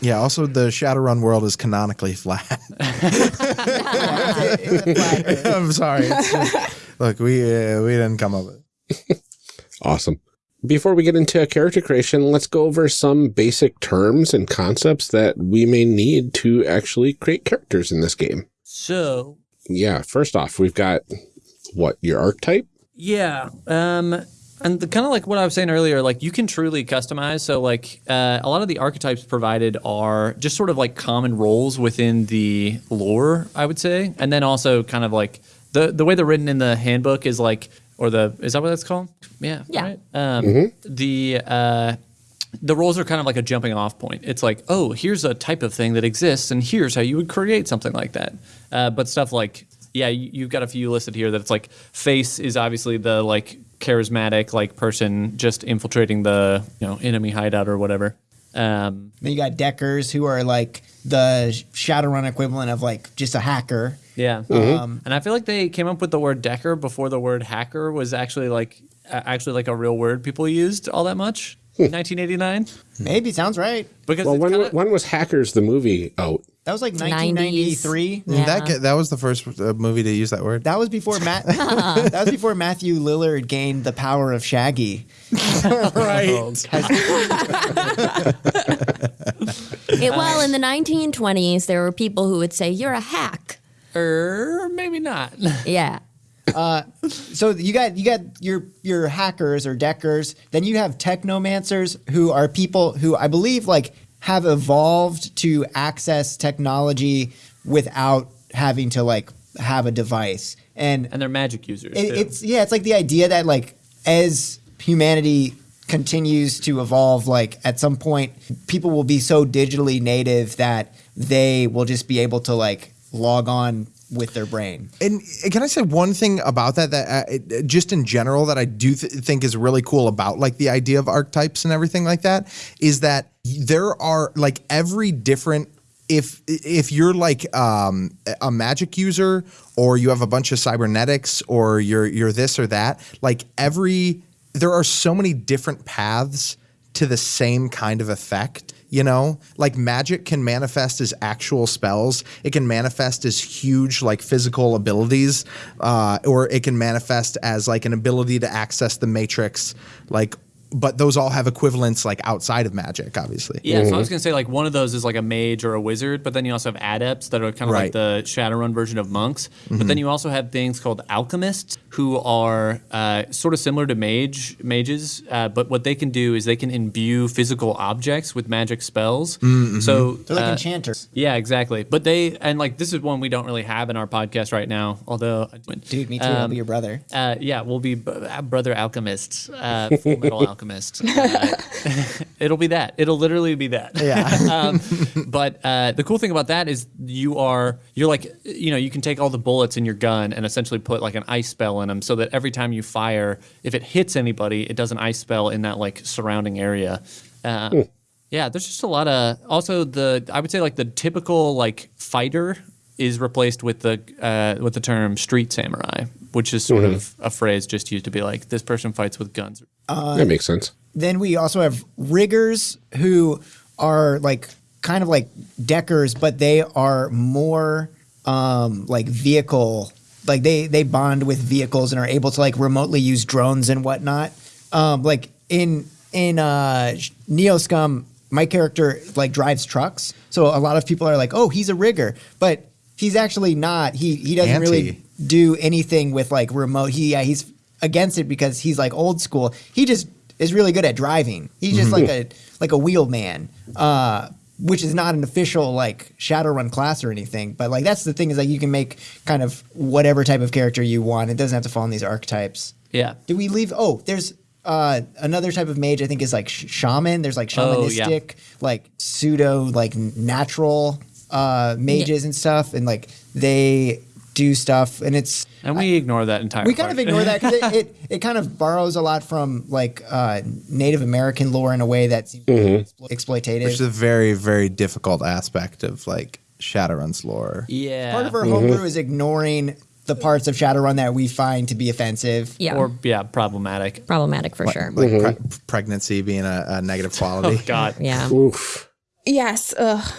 Yeah, also the Shadowrun world is canonically flat. I'm sorry. It's look, we uh, we didn't come up with it. Awesome. Before we get into character creation, let's go over some basic terms and concepts that we may need to actually create characters in this game. so Yeah, first off, we've got what your archetype. Yeah. Um, and the kind of like what I was saying earlier, like you can truly customize. So like uh, a lot of the archetypes provided are just sort of like common roles within the lore, I would say, and then also kind of like the the way they're written in the handbook is like, or the is that what that's called? Yeah. Yeah. Right? Um, The uh, the roles are kind of like a jumping off point. It's like, oh, here's a type of thing that exists, and here's how you would create something like that. Uh, but stuff like, yeah, you, you've got a few listed here that it's like, face is obviously the like charismatic like person just infiltrating the you know enemy hideout or whatever. Um, Then you got Deckers, who are like the Shadowrun equivalent of like just a hacker. yeah, um, and I feel like they came up with the word decker before the word hacker was actually like actually like a real word people used all that much. 1989 Maybe sounds right. because Well, when, kinda- when was Hackers the movie out? That was like 1993. Yeah. That ga- that was the first uh, movie to use that word. That was before Matt. that was before Matthew Lillard gained the power of Shaggy. right. It- well, in the 1920s, there were people who would say, You're a hack. or maybe not. Yeah. Uh, So you got you got your your hackers or deckers. Then you have technomancers who are people who I believe like have evolved to access technology without having to like have a device. And and they're magic users. it, it's yeah, it's like the idea that like as humanity continues to evolve, like at some point people will be so digitally native that they will just be able to like log on with their brain. And can I say one thing about that that uh, it- just in general that I do th- think is really cool about like the idea of archetypes and everything like that is that there are like every different if if you're like um, a magic user or you have a bunch of cybernetics or you're you're this or that like every there are so many different paths to the same kind of effect. You know, like magic can manifest as actual spells. It can manifest as huge, like physical abilities, uh, or it can manifest as like an ability to access the matrix, like but those all have equivalents like outside of magic, obviously. Yeah, so I was gonna say like one of those is like a mage or a wizard, but then you also have adepts that are kind of like the Shadowrun version of monks. But then you also have things called alchemists who are uh, sort of similar to mage mages, uh, but what they can do is they can imbue physical objects with magic spells. So They're like uh, enchanters. Yeah, exactly. But they and like this is one we don't really have in our podcast right now. Although, Dude, me too. I'll Um, be your brother. uh, yeah, we'll be b- uh, brother alchemists, uh, full metal alchemist. Uh, it'll be that. It'll literally be that. Yeah. um, but uh, the cool thing about that is you are you're like you know you can take all the bullets in your gun and essentially put like an ice spell in them so that every time you fire, if it hits anybody, it does an ice spell in that like surrounding area. Uh, Yeah, there's just a lot of also the I would say like the typical like fighter is replaced with the uh, with the term street samurai, which is sort of a phrase just used to be like this person fights with guns. that makes sense. Then we also have riggers who are like kind of like deckers, but they are more um, like vehicle. Like they they bond with vehicles and are able to like remotely use drones and whatnot. Um, like in in uh, Neoscum, my character like drives trucks, so a lot of people are like, "Oh, he's a rigger," but he's actually not. He he doesn't really do anything with like remote. He yeah, he's against it because he's like old school. He just is really good at driving. He's just like a like a wheelman, uh, which is not an official like Shadowrun class or anything. But like that's the thing is like you can make kind of whatever type of character you want. It doesn't have to fall in these archetypes. Yeah. Do we leave? Oh, there's uh, another type of mage. I think is like sh- shaman. There's like Oh, yeah. shamanistic, like pseudo, like natural uh, mages and stuff, and like they do stuff, and it's And we ignore that entire. we kind of ignore that because it, it, it kind of borrows a lot from like uh, Native American lore in a way that seems explo- exploitative. Which is a very, very difficult aspect of like Shadowrun's lore. Yeah. Part of our homebrew is ignoring the parts of Shadowrun that we find to be offensive. Yeah. Or yeah, problematic. problematic for sure. Like pre- pregnancy being a, a negative quality. Oh God. yeah. Oof. Yes. Ugh.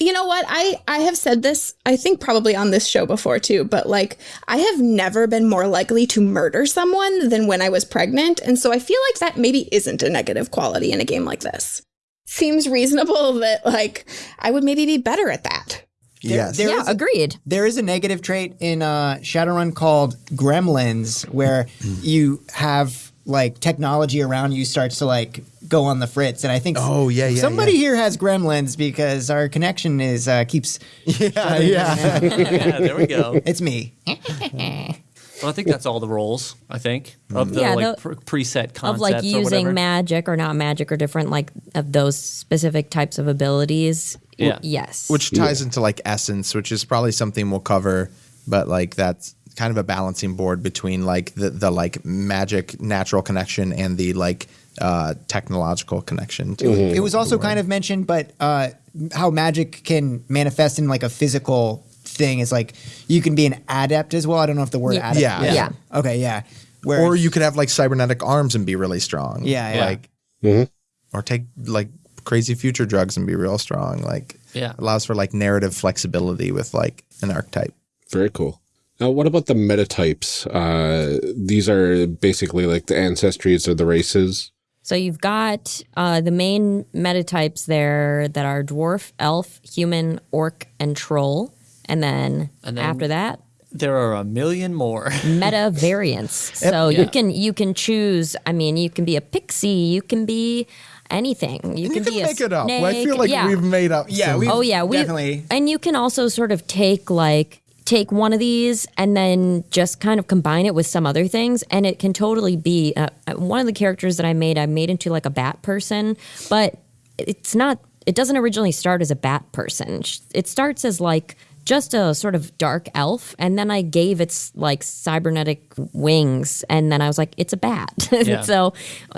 You know what? I I have said this. I think probably on this show before too. But like, I have never been more likely to murder someone than when I was pregnant, and so I feel like that maybe isn't a negative quality in a game like this. Seems reasonable that like I would maybe be better at that. Yes. There yeah, is agreed. There is a negative trait in uh, Shadowrun called gremlins, where you have like technology around you starts to like go on the fritz, and I think Oh, yeah, yeah, somebody yeah. here has gremlins because our connection is uh, keeps. yeah, yeah. yeah, there we go. It's me. Well, I think that's all the roles. I think of the Yeah, like the- pre- preset concepts Of like using whatever. magic or not magic or different like of those specific types of abilities. Yeah. Yes. Which ties into like essence, which is probably something we'll cover, but like that's kind of a balancing board between like the, the like magic natural connection and the like uh technological connection to it. It was also kind of mentioned, but uh, how magic can manifest in like a physical thing is like you can be an adept as well. I don't know if the word Yeah. adept. Yeah. Yeah. Okay. Yeah. Where Or you could have like cybernetic arms and be really strong. Yeah, yeah. Like or take like crazy future drugs and be real strong. Like Yeah. allows for like narrative flexibility with like an archetype. Very cool. Now, what about the metatypes? Uh, these are basically like the ancestries of the races. So you've got uh, the main metatypes there that are dwarf, elf, human, orc, and troll. And then, And then- after that, There are a million more. meta variants. So Yeah. you can you can choose. I mean, you can be a pixie. You can be anything. You, You can, can be a make it up. I feel like yeah. we've made up. Yeah, some- we- Oh yeah, we Definitely. And you can also sort of take like take one of these and then just kind of combine it with some other things, and it can totally be uh, uh, one of the characters that I made. I made into like a bat person, but it's not. It doesn't originally start as a bat person. It starts as like just a sort of dark elf, and then I gave its like cybernetic wings, and then I was like, it's a bat. Yeah. so,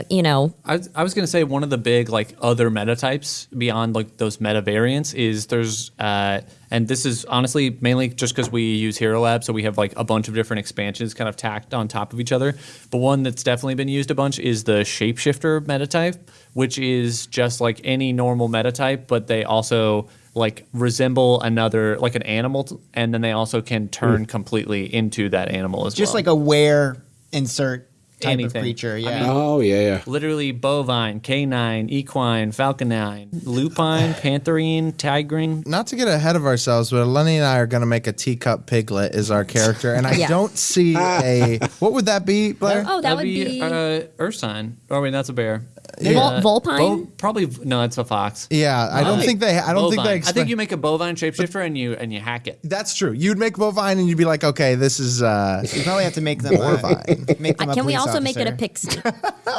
you know, I, was- I was going to say one of the big like other meta types beyond like those meta variants is there's uh, and this is honestly mainly just because we use Hero Lab, so we have like a bunch of different expansions kind of tacked on top of each other. But one that's definitely been used a bunch is the Shapeshifter meta type, which is just like any normal meta type, but they also like resemble another like an animal, t- and then they also can turn completely into that animal as just well. Just like a where insert. type anything. of creature. I Yeah. mean, Oh yeah, yeah. Literally bovine, canine, equine, falconine, lupine, pantherine, tigrine. Not to get ahead of ourselves, but Lenny and I are going to make a teacup piglet as our character, and I Yeah. don't see a. What would that be, Blair? Oh, that That'd would be. uh, Ursine. Oh, wait, that's a bear. Vol- Vulpine? probably no, it's a fox. Yeah, I don't Uh, think they. I don't think bovine. they. I think you make a bovine shapeshifter and you and you hack it. That's true. You'd make bovine, and you'd be like, okay, this is. uh You probably have to make them uh, Horrifying. make them a Can we police also make it a pixie?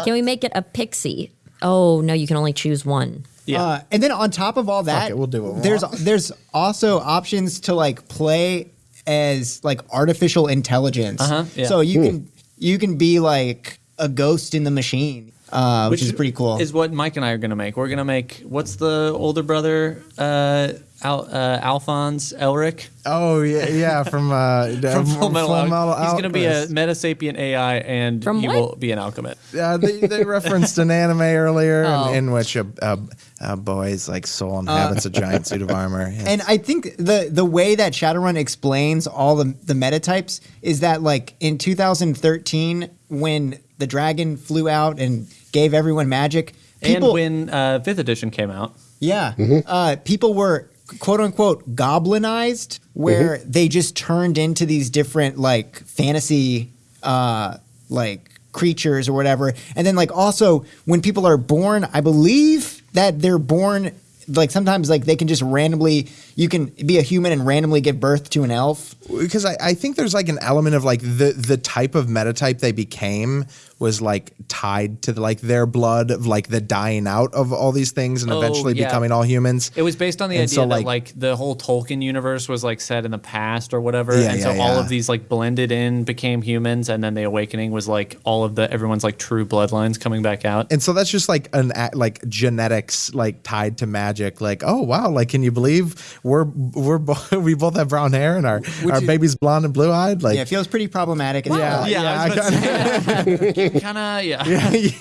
can we make it a pixie? Oh no, you can only choose one. Yeah. Uh, and then on top of all that, it, we'll do what we there's there's also options to like play as like artificial intelligence. Uh-huh, yeah. So you can you can be like a ghost in the machine, uh, which, is pretty cool. Is what Mike and I are gonna make. We're gonna make what's the older brother, uh, Al, uh, Alphonse Elric Oh yeah, yeah. From uh, from Full Metal. Al- Metal He's gonna be a Alchemist. metasapient AI, and From he what? will be an alchemist. Uh, they, they referenced an anime earlier Oh. in, in which a, a, a boy's like soul inhabits a giant suit of armor. Yeah. and I think the the way that Shadowrun explains all the the meta types is that like in 2013 when the dragon flew out and gave everyone magic, people and when uh, fifth edition came out, Yeah. Uh, people were quote unquote goblinized, where they just turned into these different like fantasy uh, like creatures or whatever. And then like also when people are born, I believe that they're born like sometimes like they can just randomly you can be a human and randomly give birth to an elf. because I, I think there's like an element of like the the type of metatype they became was like tied to the, like their blood of like the dying out of all these things and Oh, eventually yeah. becoming all humans. it was based on the And idea so, that like- like the whole Tolkien universe was like set in the past or whatever, Yeah, and so yeah, all of these like blended in became humans, and then the awakening was like all of the everyone's like true bloodlines coming back out. And so that's just like an a- like genetics like tied to magic. Like oh wow, like can you believe we're we're bo- we both have brown hair and our our you- baby's blonde and blue eyed. Like Yeah, it feels pretty problematic. It's Yeah. not- yeah, I was I about to say, kind of, yeah.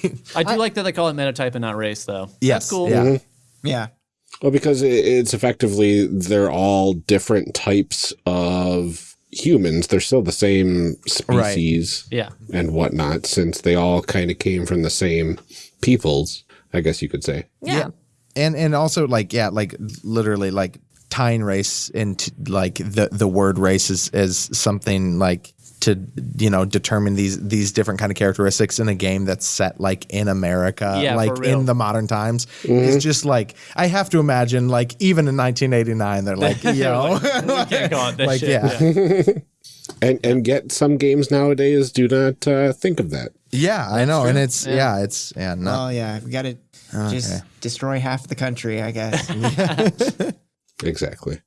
yeah, I do like that they call it metatype and not race, though. yes, That's cool. Yeah. yeah. Mm-hmm. Well, because it's effectively they're all different types of humans. They're still the same species Yeah. and whatnot, since they all kind of came from the same peoples. I guess you could say. Yeah. and and also like yeah like literally like tying race into like the the word race is is something like to you know determine these these different kind of characteristics in a game that's set like in America Yeah, like in the modern times it's just like I have to imagine like even in 1989 they're like yo We can't call like shit. yeah And and get some games nowadays do not uh, think of that. yeah I know and it's yeah, Yeah. it's yeah no Oh yeah, we got to just destroy half the country, I guess. Exactly.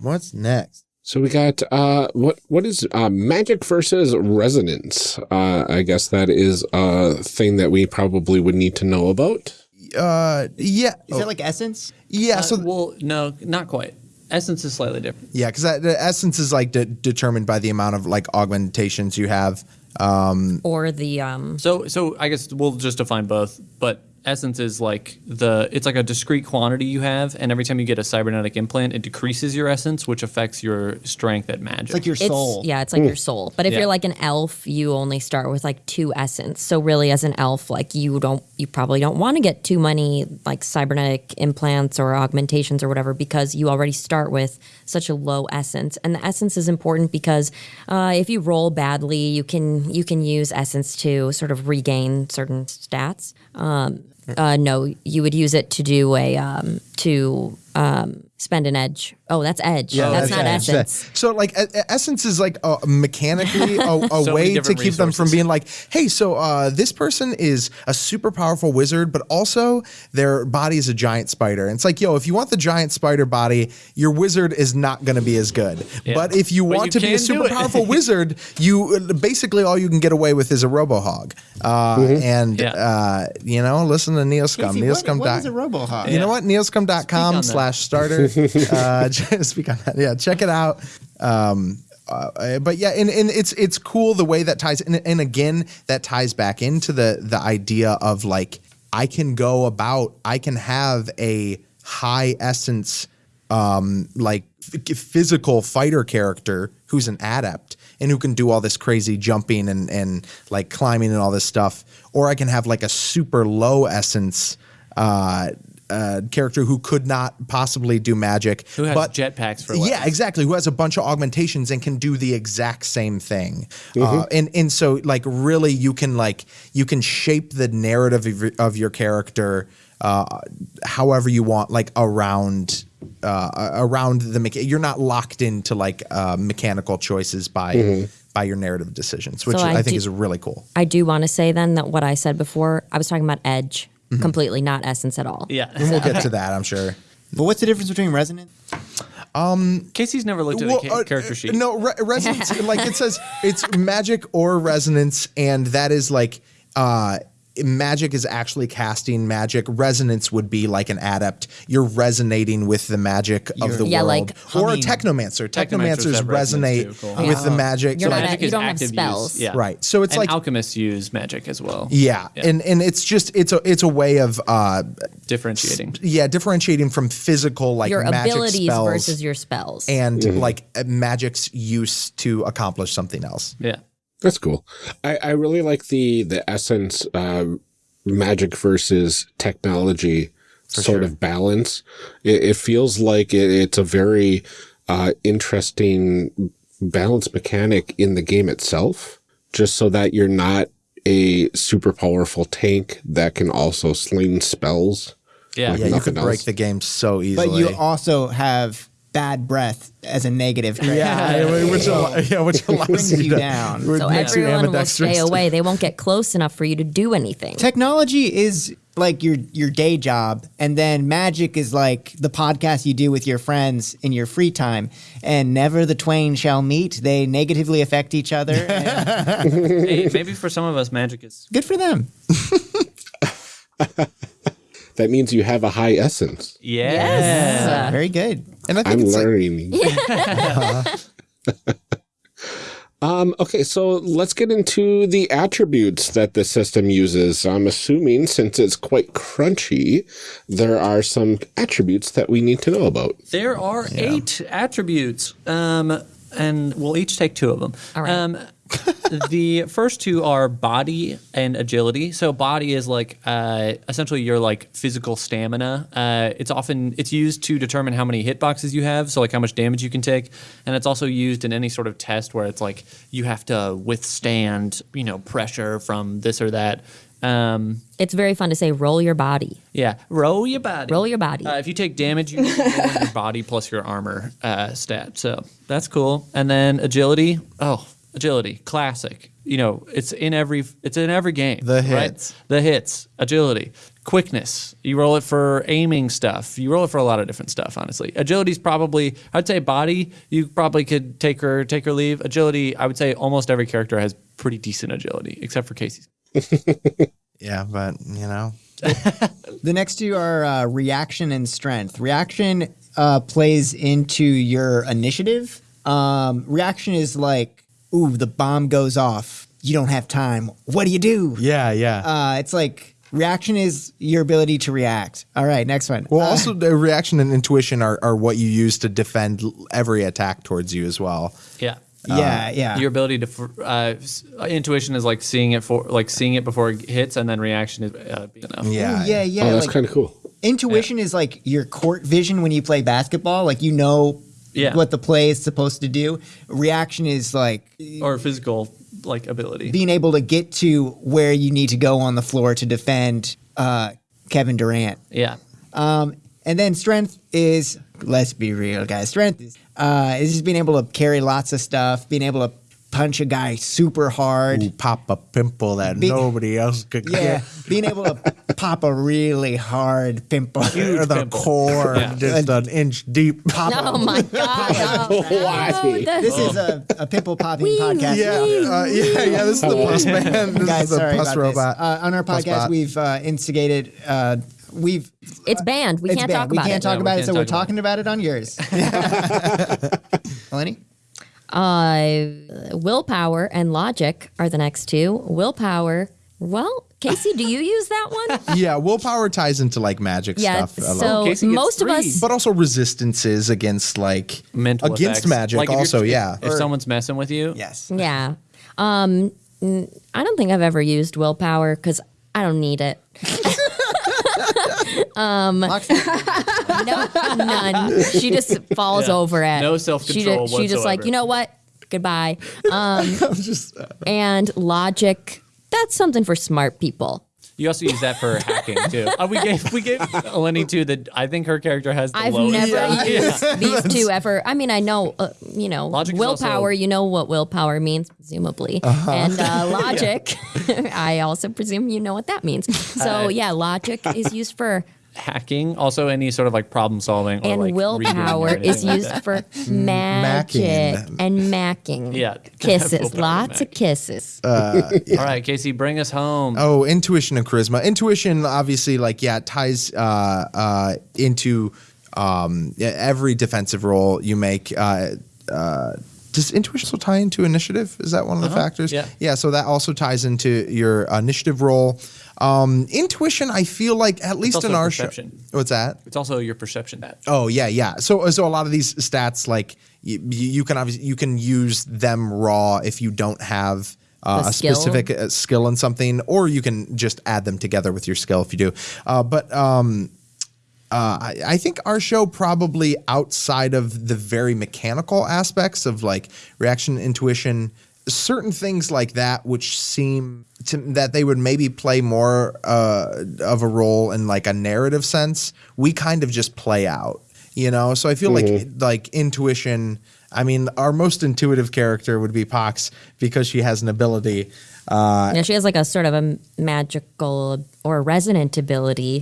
what's next So we got uh what what is uh magic versus resonance? Uh I guess that is a thing that we probably would need to know about. uh yeah Is it like essence? yeah Uh, so well, no, not quite. Essence is slightly different. Yeah, because the essence is like de- determined by the amount of like augmentations you have. Um, Or the um. So, so I guess we'll just define both. But essence is like the it's like a discrete quantity you have, and every time you get a cybernetic implant, it decreases your essence, which affects your strength at magic. It's like your It's, soul. yeah, it's like your soul. But if Yeah. you're like an elf, you only start with like two essence. So really, as an elf, like you don't, you probably don't want to get too many like cybernetic implants or augmentations or whatever because you already start with such a low essence. And the essence is important because uh, if you roll badly, you can you can use essence to sort of regain certain stats. Um, uh, no, you would use it to do a um, to um, spend an edge. Oh, that's edge. that's, not edge. essence. So like essence is like uh, mechanically a, a many way to different keep them from being like, hey, so uh, this person is a super powerful wizard, but also their body is a giant spider. And it's like, yo, if you want the giant spider body, your wizard is not going to be as good. Yeah. But if you But want you to be a super powerful wizard, you uh, basically all you can get away with is a robo hog. Uh, And Yeah. uh, you know, listen to Neoscum. Casey, what, Neoscum. what is a robohog? You know what? Neoscum.com that. slash starter. uh, speak on that. Yeah, check it out. Um, uh, but yeah, and, and it's it's cool the way that ties, and, and again, that ties back into the the idea of like I can go about, I can have a high essence, um, like physical fighter character who's an adept, and who can do all this crazy jumping and and like climbing and all this stuff, or I can have like a super low essence. Uh, uh, character who could not possibly do magic, Who has but jetpacks for yeah, exactly. Who has a bunch of augmentations and can do the exact same thing. Mm-hmm. Uh, and and so like really you can like you can shape the narrative of your, of your character uh, however you want, like around uh, around the mecha- you're not locked into like uh, mechanical choices by by your narrative decisions, which So I, I think do- is really cool. I do want to say then that what I said before, I was talking about edge completely, not essence at all. Yeah. And we'll get to that, I'm sure. But what's the difference between resonance? Casey's never looked at Well, a ca- uh, character sheet. No, re- resonance. like it says, it's magic or resonance, and that is like uh, magic is actually casting magic. Resonance would be like an adept. You're resonating with the magic of the Yeah, world, like or a technomancer. Technomancers Technomancers resonate too, cool. with the magic. You're So- not magic you is don't have active use. spells. Yeah. Right. So it's and like- alchemists use magic as well. yeah, Yeah. and and it's just it's a it's a way of uh, Differentiating. yeah differentiating from physical like Your magic abilities spells versus your spells. and like uh, magic's use to accomplish something else. Yeah. That's cool. I, I really like the the essence uh, magic versus technology sort of balance. It, it feels like it, it's a very uh, interesting balance mechanic in the game itself, just so that you're not a super powerful tank that can also sling spells. Yeah. Yeah, you Nothing could break the game so easily. But you also have bad breath as a negative trait. yeah, which al- yeah, which allows you, you to, down. which so everyone will stay away. They won't get close enough for you to do anything. Technology is like your your day job, and then magic is like the podcast you do with your friends in your free time. And never the twain shall meet. They negatively affect each other. and hey, maybe for some of us, magic is. good for them. That means you have a high essence. Yeah. Yes. Very good. And I think I'm it's like, learning. um, okay, so let's get into the attributes that the system uses. I'm assuming since it's quite crunchy, there are some attributes that we need to know about. There are eight attributes, um, and we'll each take two of them. All right. Um, the first two are body and agility. So body is like uh, essentially your like physical stamina. Uh, it's often it's used to determine how many hitboxes you have, so like how much damage you can take, and it's also used in any sort of test where it's like you have to withstand you know pressure from this or that. Um, It's very fun to say roll your body. yeah, roll your body. Roll your body. Uh, if you take damage, you roll your body plus your armor uh, stat. So that's cool. And then agility. Oh, agility, classic. You know, it's in every it's in every game. The right? hits. The hits. Agility, quickness. You roll it for aiming stuff. You roll it for a lot of different stuff. Honestly, agility's probably. I'd say body. You probably could take her take her leave. Agility. I would say almost every character has pretty decent agility, except for Casey's. yeah, but you know, The next two are uh, reaction and strength. Reaction uh, plays into your initiative. Um, reaction is like, ooh, the bomb goes off. You don't have time. What do you do? yeah, yeah. Uh, it's like reaction is your ability to react. All right, next one. well, Uh, also the reaction and intuition are, are what you use to defend every attack towards you as well. Yeah. yeah, yeah. Your ability to uh, intuition is like seeing it for like seeing it before it hits, and then reaction is uh, being enough. Yeah, Ooh, yeah, yeah. oh, that's like, kind of cool. intuition is like your court vision when you play basketball. Like you know Yeah. what the play is supposed to do. Reaction is like or physical like ability. being able to get to where you need to go on the floor to defend uh, Kevin Durant. yeah, Um, and then strength is let's be real, guys. Strength is uh, is just being able to carry lots of stuff, being able to punch a guy super hard. Ooh, pop a pimple that Be- nobody else could Yeah, get. being able to pop a really hard pimple. Or the pimple. core Yeah. just an inch deep. Pop Oh my god! Oh, Why? oh, This is a, a pimple popping Wee, podcast. Yeah, uh, yeah, yeah. This is the pus man. This Guys, is the sorry pus robot. this. Uh, on our Pus podcast, bot. we've uh, instigated. Uh, we've it's banned. We it's can't banned. talk we about can't it. talk Yeah, about it, can't so we're talk about talking about it on yours. Eleni? Uh, willpower and logic are the next two. Willpower, well, Casey, do you use that one? yeah, willpower ties into like magic yeah. stuff. a lot. So Casey gets most of us. but also resistances against like Mental against effects. magic. Like also, if- yeah. If someone's messing with you, Yes. Yeah. Um, n- I don't think I've ever used willpower because I don't need it. Mox- No, none. She just falls Yeah. over it. No She, self-control ju- she just like, whatsoever. you know what? Goodbye. Um, just uh, and logic. That's something for smart people. you also use that for hacking too. Uh, we gave we gave Eleni too that I think her character has the I've lowest. never used these two ever. I mean, I know, uh, you know, Logic is willpower. also- you know what willpower means, presumably, Uh-huh. and uh, logic. I also presume you know what that means. So yeah, logic is used for, hacking, also any sort of like problem solving or and like redoing or willpower is anything like used for magic Macking. and macking. Yeah. kisses, lots of mac. kisses. All right, Casey, bring us home. Oh, intuition and charisma. Intuition, obviously, like yeah, it ties uh, uh, into um, every defensive role you make. Uh, uh, does intuition also tie into initiative? Is that one of the factors? yeah. Yeah. So that also ties into your initiative roll. Um, intuition, I feel like at least also in our perception. show. What's that? It's also your perception that. Oh yeah, yeah. So so a lot of these stats, like you, you can obviously you can use them raw if you don't have. Uh, a skill? specific uh, skill in something, or you can just add them together with your skill if you do. Uh, but um, uh, I, I think our show probably outside of the very mechanical aspects of like reaction, intuition, certain things like that, which seem to, that they would maybe play more uh, of a role in like a narrative sense. We kind of just play out, you know. So I feel like like intuition. I mean, our most intuitive character would be Pox because she has an ability. Uh, Yeah, she has like a sort of a magical or resonant ability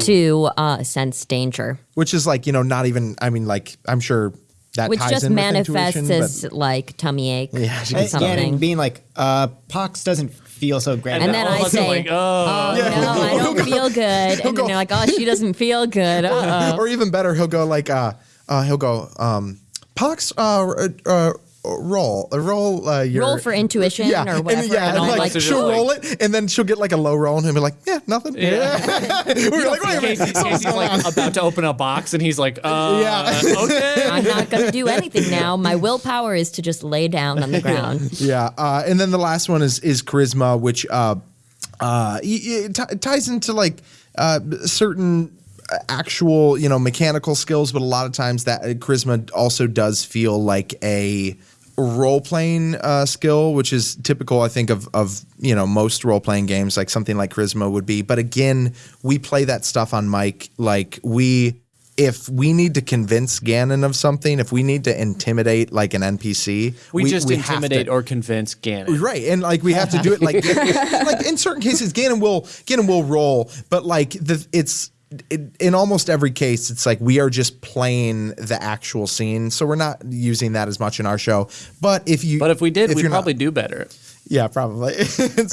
to uh, sense danger, which is like you know not even. I mean, like I'm sure that which ties just in manifests as but- like tummy ache. Yeah, or something. Again, and being like, uh, Pox doesn't feel so great. And then I of say, like, oh, Oh no, I don't feel good. And then go- they're like, oh, she doesn't feel good. Uh-oh. or even better, he'll go like, uh, uh, he'll go, um, Pox, uh, uh, uh, roll, roll, uh, your Roll for intuition yeah, or whatever. And, yeah, and all like, of us are she'll just roll it, and then she'll get like a low roll, and he'll be like, yeah, nothing. Yeah. We're like, wait a minute, Casey, Casey's like about to open a box, and he's like, uh, Yeah. okay. I'm not going to do anything now. My willpower is to just lay down on the ground. Yeah, uh, and then the last one is is charisma, which uh, uh, y- y- it t- ties into like uh, certain actual you know mechanical skills, but a lot of times that uh, charisma also does feel like a role playing uh, skill, which is typical, I think, of of you know most role playing games, like something like charisma would be. But again, we play that stuff on mic, like we. If we need to convince Ganon of something, if we need to intimidate like an NPC, We, just have to- intimidate or convince Ganon. Right, and like we have to do it like like in certain cases, Ganon will Ganon will roll, but like the it's it, in almost every case, it's like we are just playing the actual scene, so we're not using that as much in our show. But if you, But if we did, if we'd you're not- probably do better. yeah, probably. In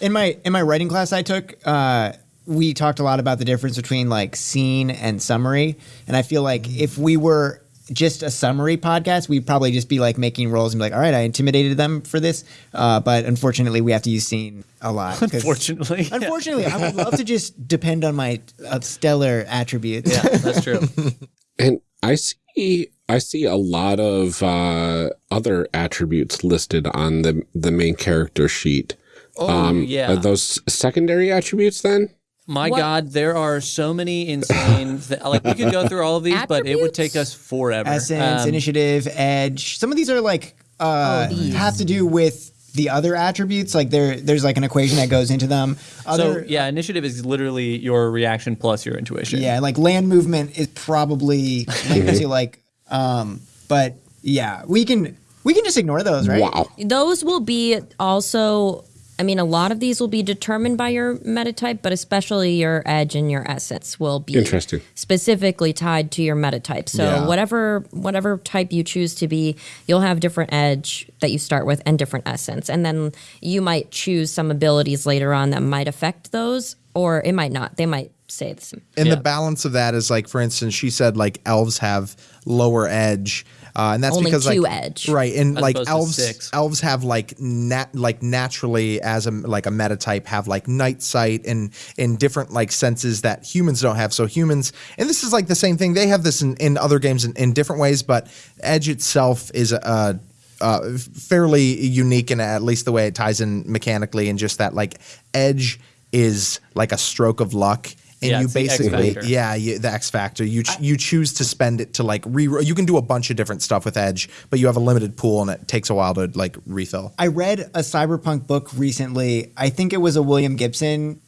in my in my writing class I took, uh, we talked a lot about the difference between like scene and summary, and I feel like if we were just a summary podcast, we'd probably just be like making rolls and be like, "All right, I intimidated them for this," uh, but unfortunately, we have to use scene a lot. Unfortunately. Unfortunately, I would love to just depend on my uh, stellar attributes. yeah, that's true. And I see I see a lot of uh, other attributes listed on the the main character sheet. Oh, yeah. Are those secondary attributes then? My What- God, there are so many insane. Th- like we could go through all of these, but it would take us forever. Essence, Um, initiative, edge. Some of these are like uh, Oh, these. have to do with the other attributes. Like there, there's like an equation that goes into them. So Other, yeah, initiative is literally your reaction plus your intuition. Yeah, like land movement is probably linked to like, um, but yeah, we can we can just ignore those, right? Wow. Those will be also, I mean, a lot of these will be determined by your metatype, but especially your edge and your essence will be Interesting. specifically tied to your metatype. So Yeah. whatever whatever type you choose to be, you'll have different edge that you start with and different essence. And then you might choose some abilities later on that might affect those, or it might not. They might stay the same. and Yeah. the balance of that is like, for instance, she said like elves have lower edge. Uh, and that's Only because two like edge. right, and As like elves elves have like nat like naturally as a like a meta type have like night sight and in different like senses that humans don't have. So humans, and this is like the same thing. They have this in, in other games in, in different ways, but Edge itself is a. Uh, fairly unique in at least the way it ties in mechanically, and just that like edge is like a stroke of luck, and Yeah, you it's basically factor. yeah you, the X factor. You ch- you choose to spend it to like re. You can do a bunch of different stuff with Edge, but you have a limited pool, and it takes a while to like refill. I read a cyberpunk book recently. I think it was a William Gibson.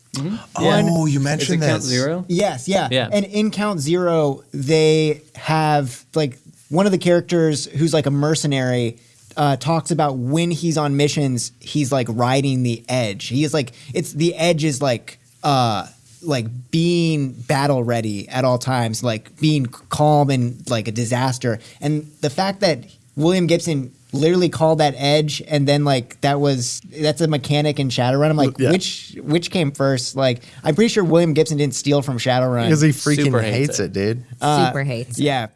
Oh, you Is it mentioned count zero? Yes, yeah. Yeah. And in Count Zero, they have like one of the characters who's like a mercenary uh, talks about when he's on missions, he's like riding the edge. He is like it's the edge is like uh like being battle ready at all times, like being calm and like a disaster. And the fact that William Gibson literally called that edge and then like that was that's a mechanic in Shadowrun. I'm like, Yeah. which which came first? Like I'm pretty sure William Gibson didn't steal from Shadowrun. Because he freaking Super hates, hates it. it. dude. Super hates. it. yeah.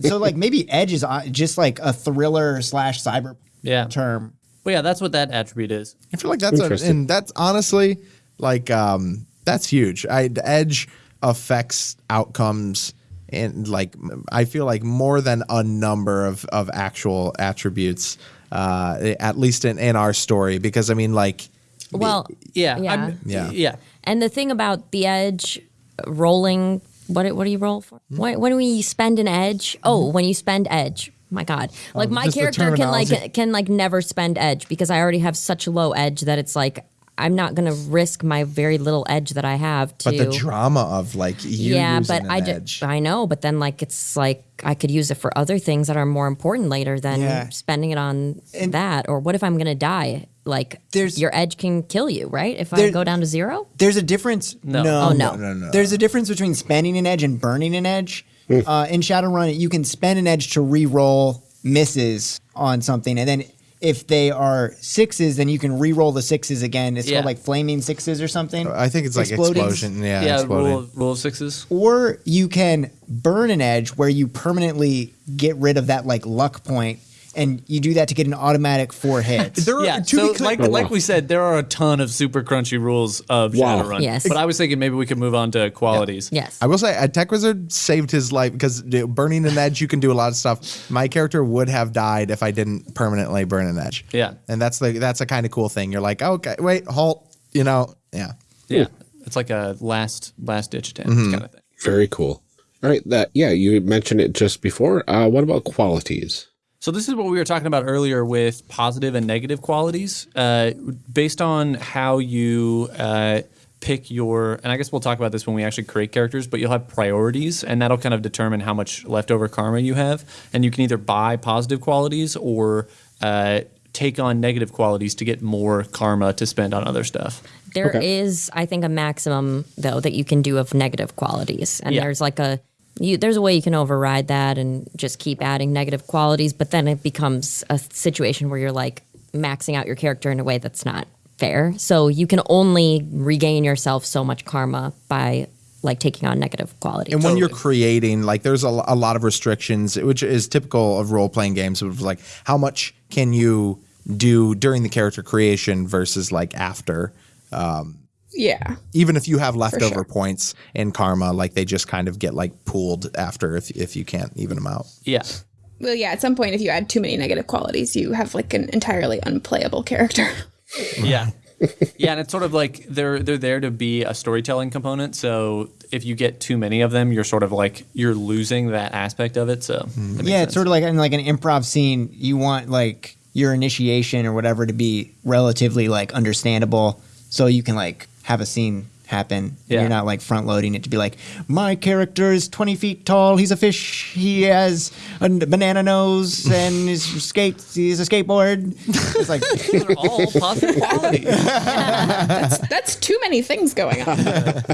so like maybe edge is uh, just like a thriller slash cyber Yeah. term. Well, yeah, that's what that attribute is. I feel like that's a, and that's honestly like um that's huge. I Edge affects outcomes and like I feel like more than a number of of actual attributes. Uh, at least in, in our story, because I mean, like, Well, Yeah. Yeah. I'm- Yeah. Yeah. And the thing about the edge rolling, what what do you roll for? Hmm? When, when we spend an edge? Oh, when you spend edge. My God, like my character can like can like never spend edge because I already have such low edge that it's like I'm not gonna risk my very little edge that I have to. but the drama of like you yeah, using but an I edge. just I know, but then like it's like I could use it for other things that are more important later than Yeah. spending it on And- that. Or what if I'm gonna die? Like There's- your edge can kill you, right? If I go down to zero. There's a difference. No. Oh, no. no, no. There's a difference between spending an edge and burning an edge. uh, in Shadowrun, you can spend an edge to re-roll misses on something, and then if they are sixes, then you can re-roll the sixes again. It's Yeah. called like flaming sixes or something. I think it's like Exploding. explosion. Yeah, Yeah. exploding. Rule of, rule of sixes. Or you can burn an edge where you permanently get rid of that like luck point, and you do that to get an automatic four hits. There are, Yeah, to so be clear, like Oh, wow. like we said, there are a ton of super crunchy rules of Wow. Shadowrun. Yes. But I was thinking maybe we could move on to qualities. Yes. I will say, a Tech Wizard saved his life because burning an edge, you can do a lot of stuff. My character would have died if I didn't permanently burn an edge. Yeah. and that's the that's a kind of cool thing. You're like, okay, wait, halt. You know, yeah. Yeah. It's like a last last ditch attempt Mm-hmm. kind of thing. Very cool. All right. That yeah, you mentioned it just before. Uh, what about qualities? So this is what we were talking about earlier with positive and negative qualities, uh, based on how you uh, pick your. And I guess we'll talk about this when we actually create characters. But you'll have priorities, and that'll kind of determine how much leftover karma you have. And you can either buy positive qualities or uh, take on negative qualities to get more karma to spend on other stuff. There is, I think, a maximum though that you can do of negative qualities, and Yeah. there's like a you, there's a way you can override that and just keep adding negative qualities, but then it becomes a situation where you're like maxing out your character in a way that's not fair. So you can only regain yourself so much karma by like taking on negative qualities. And when you're creating, like, there's a, a lot of restrictions, which is typical of role playing games. Of like, how much can you do during the character creation versus like after? Um, Yeah. Even if you have leftover sure. points in karma, like they just kind of get like pooled after if if you can't even them out. Yeah. Well, yeah, at some point, if you add too many negative qualities, you have like an entirely unplayable character. Yeah. yeah, and it's sort of like they're they're there to be a storytelling component. So if you get too many of them, you're sort of like you're losing that aspect of it. So that hmm. makes yeah, sense. it's sort of like in like an improv scene. You want like your initiation or whatever to be relatively like understandable, so you can like have a scene happen. Yeah. You're not like front loading it to be like, my character is 20 feet tall. He's a fish. He has a banana nose and his skates. He's a skateboard. It's like Those are all positive qualities. That's that's too many things going on.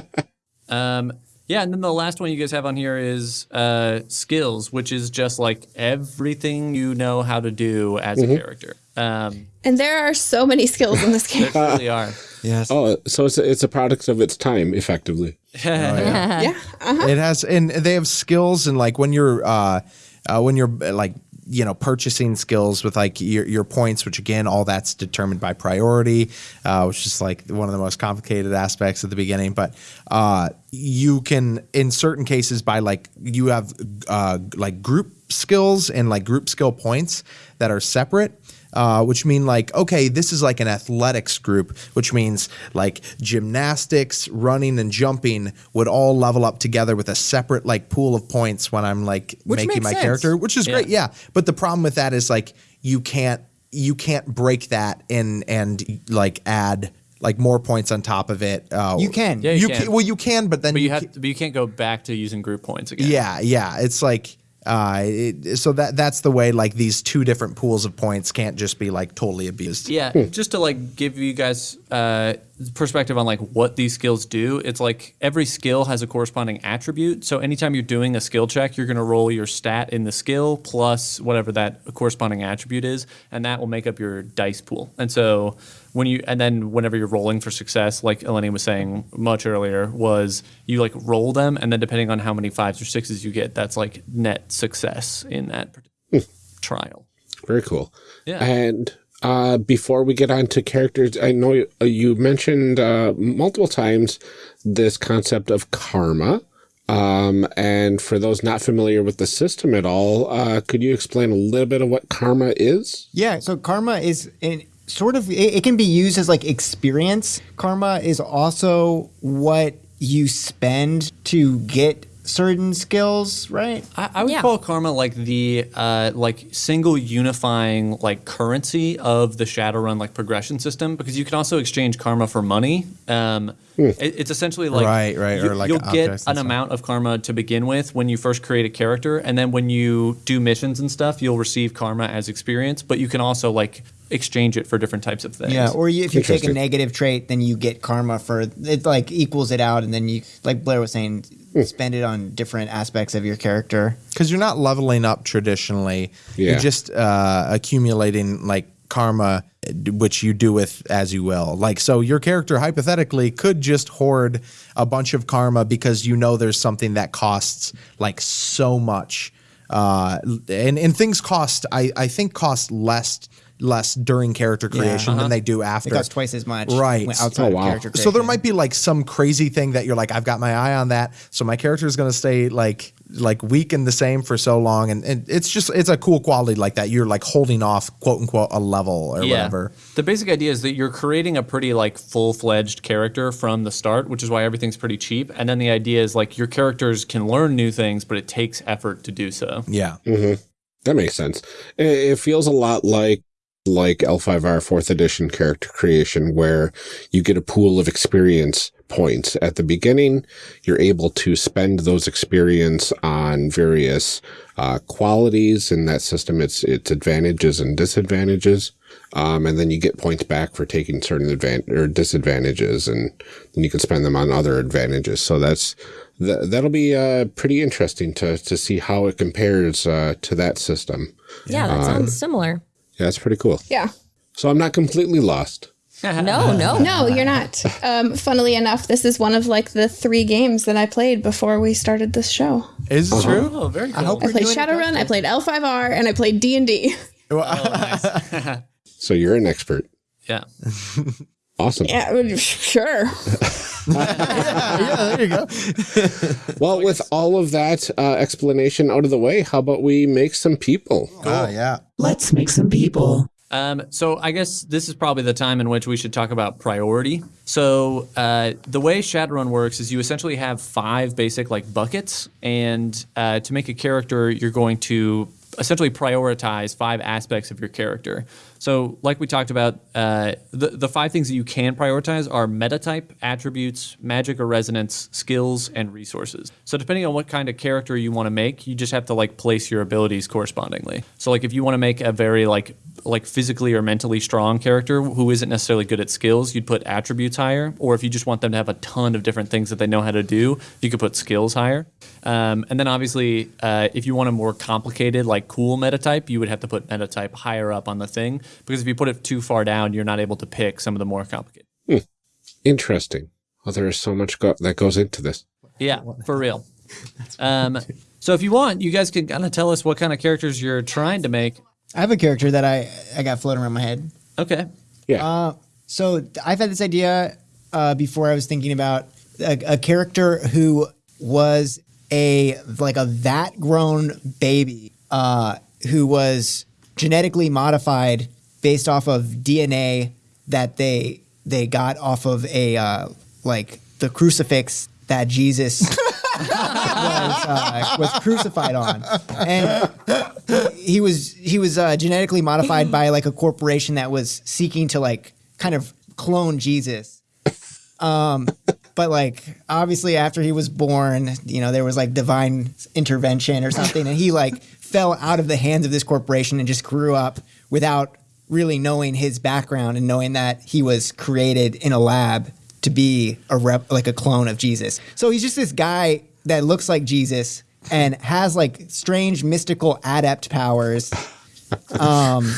Um, yeah, and then the last one you guys have on here is uh, skills, which is just like everything you know how to do as a character. Um, and there are so many skills in this game. there really are. Yes. Oh, so it's a, it's a product of its time, effectively. yeah. Uh-huh. It has, and they have skills, and like when you're, uh, uh, when you're uh, like you know purchasing skills with like your, your points which again all that's determined by priority uh, which is like one of the most complicated aspects at the beginning but uh, you can in certain cases by like you have uh, like group skills and like group skill points that are separate uh, which mean like okay this is like an athletics group which means like gymnastics running and jumping would all level up together with a separate like pool of points when i'm like Which making my sense. character which is Yeah. great yeah but the problem with that is like you can't you can't break that and and like add like more points on top of it uh, You can. Yeah, you you can. well you can but then But you ca- have, but you can't go back to using group points again. yeah, yeah. It's like uh, it, so that that's the way like these two different pools of points can't just be like totally abused. Yeah, just to like give you guys uh, perspective on like what these skills do. It's like every skill has a corresponding attribute. So anytime you're doing a skill check, you're going to roll your stat in the skill plus whatever that corresponding attribute is, and that will make up your dice pool. And so when you and then whenever you're rolling for success, like Eleni was saying much earlier, was you like roll them, and then depending on how many fives or sixes you get, that's like net success in that trial. Very cool. Yeah. And uh, before we get on to characters, I know you, uh, you mentioned uh, multiple times this concept of karma. Um, and for those not familiar with the system at all, uh, could you explain a little bit of what karma is? Yeah, so karma is in sort of it, it can be used as like experience. Karma is also what you spend to get certain skills, right? I, I would Yeah. call karma like the uh, like single unifying like currency of the Shadowrun like progression system because you can also exchange karma for money. Um, it- it's essentially like Right, right, or like you'll get an stuff. amount of karma to begin with when you first create a character, and then when you do missions and stuff, you'll receive karma as experience. But you can also like exchange it for different types of things. Yeah, or you, if you take a negative trait, then you get karma for it. Like equals it out, and then you, like Blair was saying, spend it on different aspects of your character. because you're not leveling up traditionally. Yeah. You're just uh, accumulating like karma, which you do with as you will. Like so, your character hypothetically could just hoard a bunch of karma because you know there's something that costs like so much, uh, and and things cost. I I think cost less less during character creation than uh-huh. they do after. It costs twice as much, Right. Outside Oh, wow. of character creation. So there might be like some crazy thing that you're like, I've got my eye on that. So my character is going to stay like like weak and the same for so long, and, and it's just it's a cool quality like that. You're like holding off quote unquote a level or whatever. The basic idea is that you're creating a pretty like full-fledged character from the start, which is why everything's pretty cheap. And then the idea is like your characters can learn new things, but it takes effort to do so. Yeah. Mm-hmm. That makes sense. It, it feels a lot like like L5R fourth edition character creation where you get a pool of experience points at the beginning. You're able to spend those experience on various uh, qualities in that system. It's its advantages and disadvantages. Um, and then you get points back for taking certain advan- or disadvantages, and then you can spend them on other advantages. So that's th- that'll be uh, pretty interesting to to see how it compares uh, to that system. Yeah, that sounds similar. Yeah, that's pretty cool. Yeah. So I'm not completely lost. No, no. No, you're not. Um, funnily enough, this is one of like the three games that I played before we started this show. Is it true? Oh, very cool. I hope I played doing it Shadowrun, I played L5R, and I played D and D. So you're an expert. yeah. Awesome. Yeah, sure. yeah, there you go. Well, with all of that uh, explanation out of the way, how about we make some people? Oh yeah. Let's make some people. Um, so I guess this is probably the time in which we should talk about priority. So uh, the way Shadowrun works is you essentially have five basic like buckets, and uh, to make a character, you're going to essentially prioritize five aspects of your character. So, like we talked about, uh, the the five things that you can prioritize are meta type, attributes, magic or resonance, skills, and resources. So, depending on what kind of character you want to make, you just have to like place your abilities correspondingly. So, like if you want to make a very like like physically or mentally strong character who isn't necessarily good at skills, you'd put attributes higher. Or if you just want them to have a ton of different things that they know how to do, you could put skills higher. Um, and then obviously, uh, if you want a more complicated, like cool metatype, you would have to put metatype higher up on the thing because if you put it too far down, you're not able to pick some of the more complicated. Interesting. Well, there is so much go- that goes into this. Yeah, for real. Um, so if you want, you guys can kind of tell us what kind of characters you're trying to make. I have a character that I I got floating around my head. Okay. Yeah. So I've had this idea uh, before. I was thinking about a, a character who was a like a vat grown baby uh, who was genetically modified based off of DNA that they they got off of a uh, like the crucifix that Jesus was, uh, was crucified on, and he was he was uh, genetically modified by like a corporation that was seeking to like kind of clone Jesus. Um, but like obviously after he was born, you know, there was like divine intervention or something, and he like fell out of the hands of this corporation and just grew up without really knowing his background and knowing that he was created in a lab to be a rep like a clone of Jesus. So he's just this guy that looks like Jesus and has like strange mystical adept powers. Um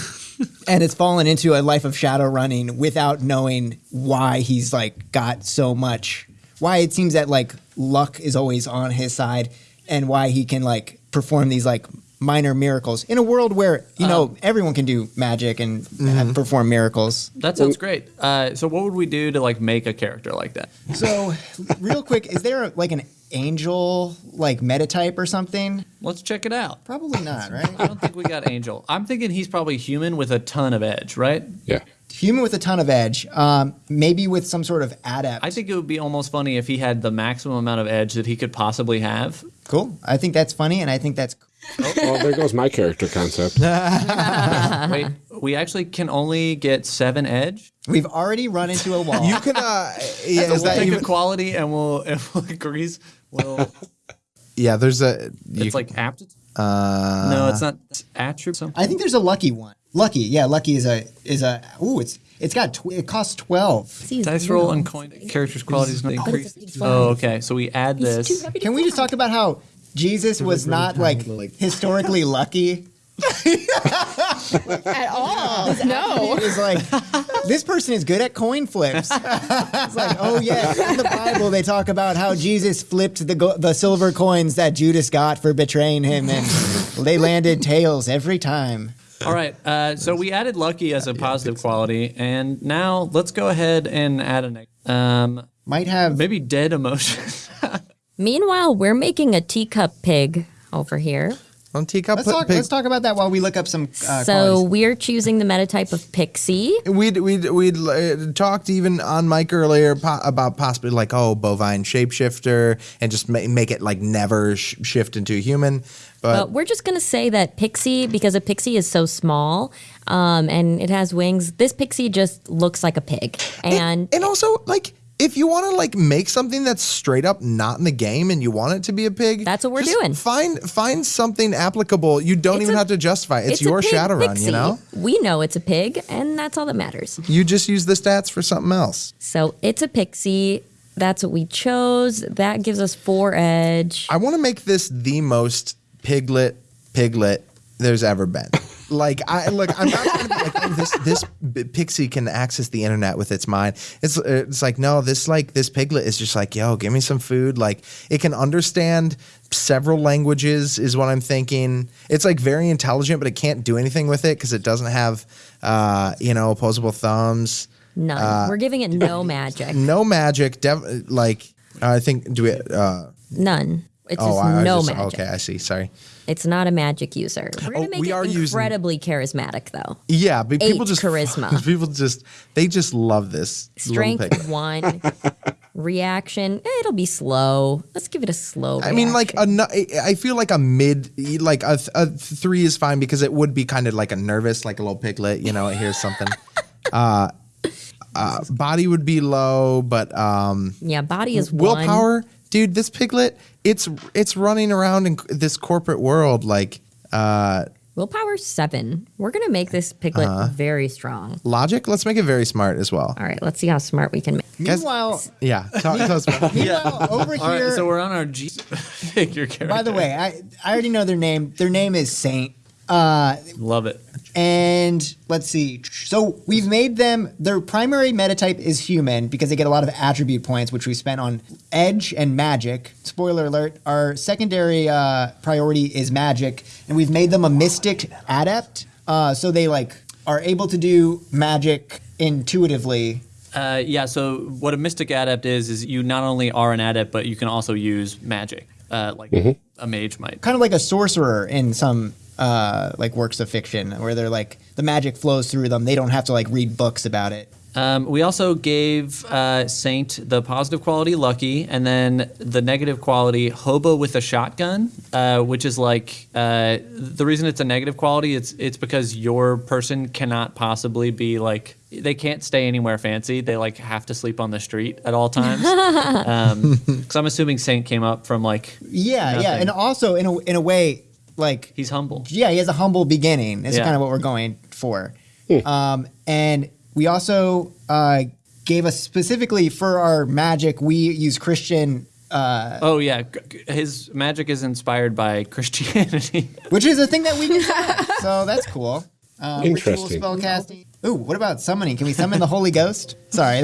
and it's fallen into a life of shadow running without knowing why he's like got so much why it seems that like luck is always on his side and why he can like perform these like minor miracles in a world where you know everyone can do magic and uh, perform miracles That sounds great. Uh, so what would we do to like make a character like that? so real quick is there like an angel like metatype or something Let's check it out. probably not right I don't think we got Angel. I'm thinking he's probably human with a ton of edge, right? yeah. human with a ton of edge um, maybe with some sort of adept I think it would be almost funny if he had the maximum amount of edge that he could possibly have. cool i think that's funny and i think that's Well, there goes my character concept. Wait, we actually can only get seven edge. we've already run into a wall You can, uh, yeah, So is we'll that take even? a quality and we'll, and we'll increase. Well, Yeah, there's a. You, it's like aptitude. uh, no, it's not it's attribute. Something. I think there's a lucky one. Lucky, yeah, lucky is a is a. Ooh, it's it's got tw- it costs twelve. Dice roll and coin characters qualities increase. Oh, okay. So we add this. Can we just talk about how Jesus was not like historically lucky? At all. no. It was like this person is good at coin flips. it's like, oh yeah, in the Bible they talk about how Jesus flipped the go- the silver coins that Judas got for betraying him, and they landed tails every time. All right. Uh, so we added lucky as a positive quality, and now let's go ahead and add an. um Might have maybe dead emotion. Meanwhile, we're making a teacup pig over here. On teacup. Let's put talk. pig- Let's talk about that while we look up some. Uh, so qualities. we're choosing the metatype of pixie. We'd we'd we'd uh, talked even on mic earlier po- about possibly like oh bovine shapeshifter and just ma- make it like never sh- shift into a human, but But we're just going to say that pixie, because a pixie is so small um, and it has wings, this pixie just looks like a pig. And and also like if you want to like make something that's straight up not in the game and you want it to be a pig, That's what we're just doing. Find find something applicable. You don't It's even a- have to justify. it. It's, a your pig Shadowrun, pixie. you know. We know it's a pig, and that's all that matters. You just use the stats for something else. So it's a pixie. That's what we chose. That gives us four edge. I want to make this the most piglet piglet there's ever been. Like I look, I'm not trying to be like oh, this. This b- pixie can access the internet with its mind. It's it's like no, this like this piglet is just like yo, give me some food. Like it can understand several languages is what I'm thinking. It's like very intelligent, but it can't do anything with it because it doesn't have uh, you know opposable thumbs. None. Uh, We're giving it no magic. No magic. Dev- like I think do we? Uh, None. It's oh, just I, I no just, magic. okay, I see. Sorry. It's not a magic user. We're gonna Oh, make we it are using- incredibly charismatic, though. Yeah, but people Eight just charisma. People just they just love this Strength one. Reaction. eh, It'll be slow. Let's give it a slow. I mean, like a, reaction. I feel like a mid, like a, a three is fine because it would be kind of like a nervous, like a little piglet. You know, it hears something. uh, uh, body would be low, but um, yeah. Body is one. Willpower, dude. This piglet, it's it's running around in this corporate world like uh, Willpower seven. We're gonna make this piglet Uh-huh. very strong. logic. Let's make it very smart as well. All right. Let's see how smart we can make. Meanwhile, Yeah, talk, tell us meanwhile over here. right. So we're on our G figure character. by the way, I I already know their name. Their name is Saint. Uh, love it. And let's see. So we've made them, their primary metatype is human because they get a lot of attribute points, which we spent on edge and magic. Spoiler alert, our secondary uh, priority is magic, and we've made them a mystic adept. Uh, so they like are able to do magic intuitively. Uh, yeah. So what a mystic adept is is you not only are an adept, but you can also use magic, uh, like a mage might. Kind of like a sorcerer in some uh, like works of fiction, where they're like the magic flows through them. They don't have to like read books about it. Um, we also gave uh, Saint the positive quality lucky, and then the negative quality hobo with a shotgun, uh, which is like uh, the reason it's a negative quality. It's it's because your person cannot possibly be like they can't stay anywhere fancy. They like have to sleep on the street at all times. Because I'm assuming Saint came up from like Yeah, yeah, and also in a in a way, like he's humble. yeah, he has a humble beginning. Is Yeah. kind of what we're going for. Um, and we also uh, gave us specifically for our magic, we use Christian, uh, Oh yeah, g- g- his magic is inspired by Christianity. which is a thing that we can do. so that's cool. Ritual Interesting. spellcasting. Ooh, what about summoning? Can we summon the Holy Ghost? Sorry.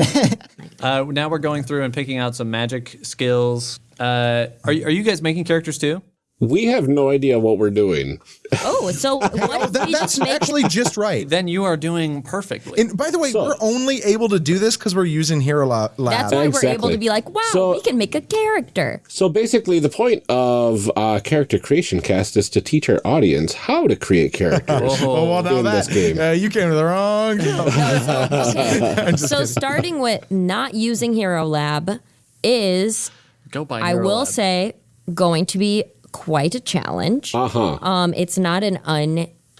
uh, now we're going through and picking out some magic skills. Uh, are you, are you guys making characters too? We have no idea what we're doing. Oh, so what if That, that's just actually just right. Then you are doing perfectly. And by the way, So- we're only able to do this because we're using Hero Lab. That's why we're able to be like, wow, So- we can make a character. So basically, the point of uh, character creation cast is to teach our audience how to create characters Oh, well, now in that, this game. Uh, you came to the wrong. So starting with not using Hero Lab is, Go by. I will Lab. say, going to be quite a challenge. Uh huh. Um, it's not an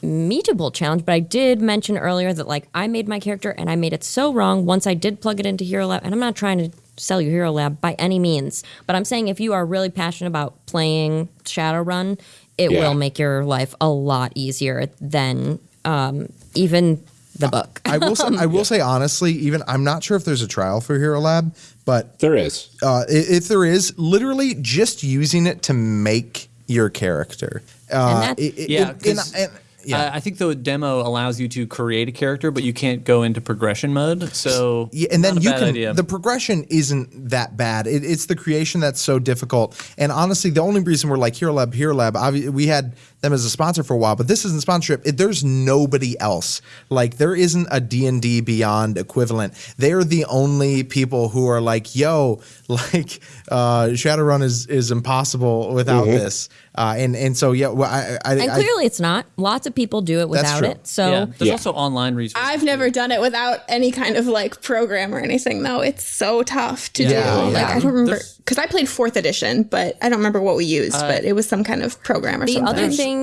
unmeetable challenge, but I did mention earlier that like I made my character and I made it so wrong once I did plug it into Hero Lab, and I'm not trying to sell you Hero Lab by any means, but I'm saying if you are really passionate about playing Shadowrun, it Yeah. will make your life a lot easier than um, even the book. I will say, I will say honestly, even I'm not sure if there's a trial for Hero Lab, but There is. uh, if there is, literally just using it to make your character. Uh, that's- it- it- Yeah, and- and- yeah. Uh, I think the demo allows you to create a character, but you can't go into progression mode. So Yeah, and then not a you bad can. idea. The progression isn't that bad. It, it's the creation that's so difficult. And honestly, the only reason we're like Hero Lab, Hero Lab, obvi- we had them as a sponsor for a while, but this isn't sponsorship. It, there's nobody else. Like there isn't a D and D Beyond equivalent. They're the only people who are like, yo, like uh, Shadowrun is is impossible without this. Uh, and and so yeah, well, I, I, and I- clearly, it's not. Lots of people do it without it. So yeah, there's Yeah. also online resources. I've never done it without any kind of like program or anything though. It's so tough to Yeah, do. yeah. Like I don't remember because I played fourth edition, but I don't remember what we used. but it was some kind of program or the something. other thing,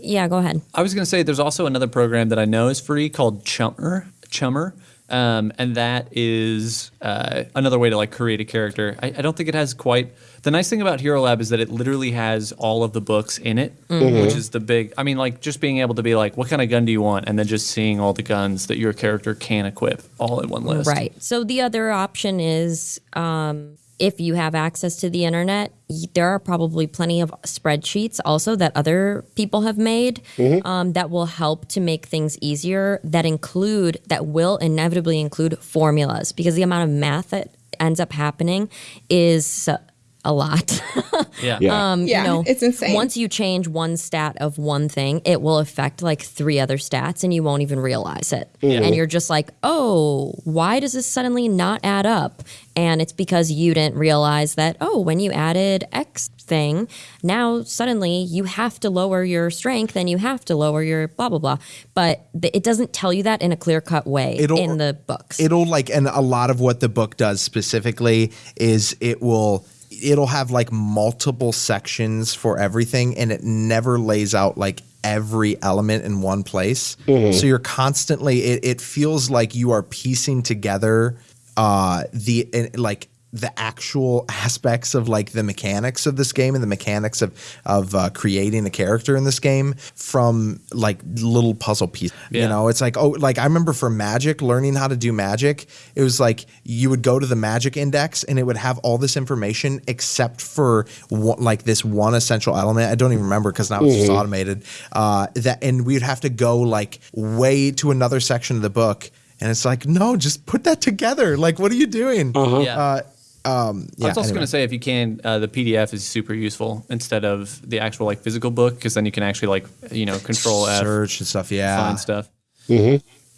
yeah, go ahead. I was going to say there's also another program that I know is free called Chummer. Chummer. Um, and that is uh, another way to like create a character. I, I don't think it has quite. The nice thing about Hero Lab is that it literally has all of the books in it, which is the big. I mean, like just being able to be like, what kind of gun do you want, and then just seeing all the guns that your character can equip all in one list. Right. So the other option is um, if you have access to the internet, there are probably plenty of spreadsheets also that other people have made um, that will help to make things easier. That include that will inevitably include formulas because the amount of math that ends up happening is uh, a lot. Yeah. Yeah. um, Yeah, you know, it's insane. Once you change one stat of one thing, it will affect like three other stats and you won't even realize it. And you're just like, oh, why does this suddenly not add up? And it's because you didn't realize that, oh, when you added X thing, now suddenly you have to lower your strength and you have to lower your blah, blah, blah. But th- it doesn't tell you that in a clear cut way It'll- in the books. it'll like and a lot of what the book does specifically is it will it'll have like multiple sections for everything and it never lays out like every element in one place. So you're constantly it, it feels like you are piecing together uh the like the actual aspects of like the mechanics of this game and the mechanics of of uh, creating a character in this game from like little puzzle pieces. You know, it's like oh, like I remember for Magic, learning how to do Magic, it was like you would go to the Magic Index and it would have all this information except for one, like this one essential element. I don't even remember because now it's just automated. Uh, that and we'd have to go like way to another section of the book. And it's like, no, just put that together. Like, what are you doing? Yeah. Uh, um, yeah, I was also anyway. going to say, if you can, uh, the PDF is super useful instead of the actual like physical book, because then you can actually like you know control F, search and stuff. Yeah, find stuff.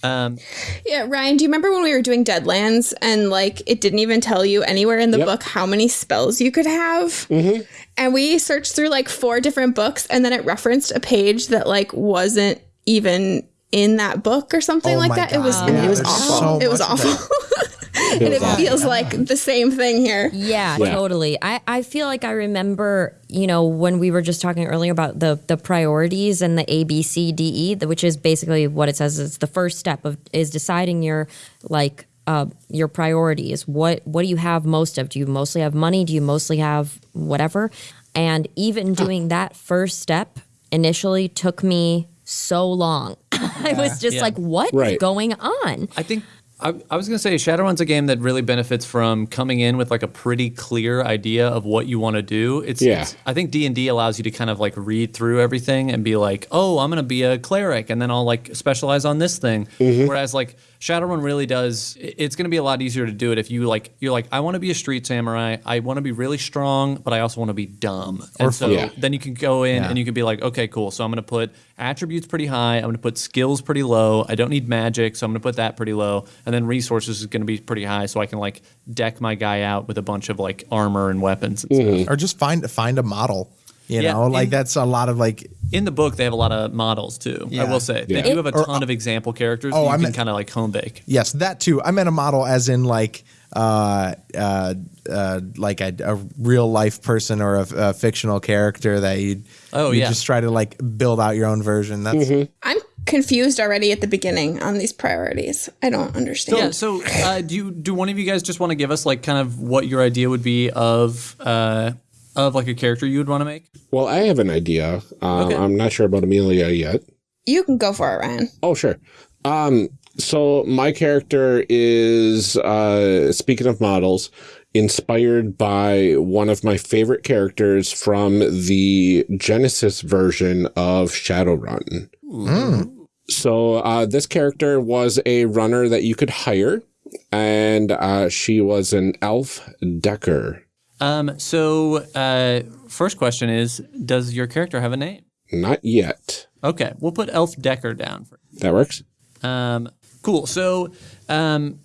Um, Yeah, Ryan, do you remember when we were doing Deadlands and like it didn't even tell you anywhere in the Yep. book how many spells you could have? Mm-hmm. And we searched through like four different books and then it referenced a page that like wasn't even in that book or something Oh like my that. It was yeah, it was awful. so it was awful. and it feels like the same thing here. Yeah, Yeah. totally. I, I feel like I remember, you know, when we were just talking earlier about the the priorities and the A B C D E, which is basically what it says. It's the first step of is deciding your like uh, your priorities. What what do you have most of? Do you mostly have money? Do you mostly have whatever? And even doing that first step initially took me so long. I was just Yeah. like, what is Right. going on? I think I, I was going to say Shadowrun's a game that really benefits from coming in with like a pretty clear idea of what you want to do. It's, Yeah. it's I think D and D allows you to kind of like read through everything and be like, oh, I'm going to be a cleric, and then I'll like specialize on this thing. Mm-hmm. Whereas like Shadowrun really does, it's going to be a lot easier to do it if you like you're like I want to be a street samurai. I want to be really strong, but I also want to be dumb. and so Yeah. then you can go in Yeah. and you can be like, okay, cool. So I'm going to put attributes pretty high. I'm going to put skills pretty low. I don't need magic, so I'm going to put that pretty low. And then resources is going to be pretty high, so I can like deck my guy out with a bunch of like armor and weapons and mm-hmm. stuff. or just find find a model. You Yeah, know, like in- that's a lot of like. In the book, they have a lot of models too. I will say Yeah. they do have a Or- ton of example characters Oh, that you I can meant- kind of like home bake. Yes, that too. I meant a model as in like uh, uh, uh, like a, a real life person or a, a fictional character that you Oh, you yeah. just try to like build out your own version. That's I'm confused already at the beginning on these priorities. I don't understand. Yeah. So, uh, do you do one of you guys just want to give us like kind of what your idea would be of uh, of like a character you would want to make? Well, I have an idea. Um, Okay. I'm not sure about Amelia yet. You can go for it, Ryan. Oh, sure. Um, so my character is, uh, speaking of models, inspired by one of my favorite characters from the Genesis version of Shadowrun. So uh, this character was a runner that you could hire, and uh, she was an elf decker. Um, so, uh, first question is, does your character have a name? Not yet. Okay, we'll put Elf Decker down. For, That works. um, cool. So, um,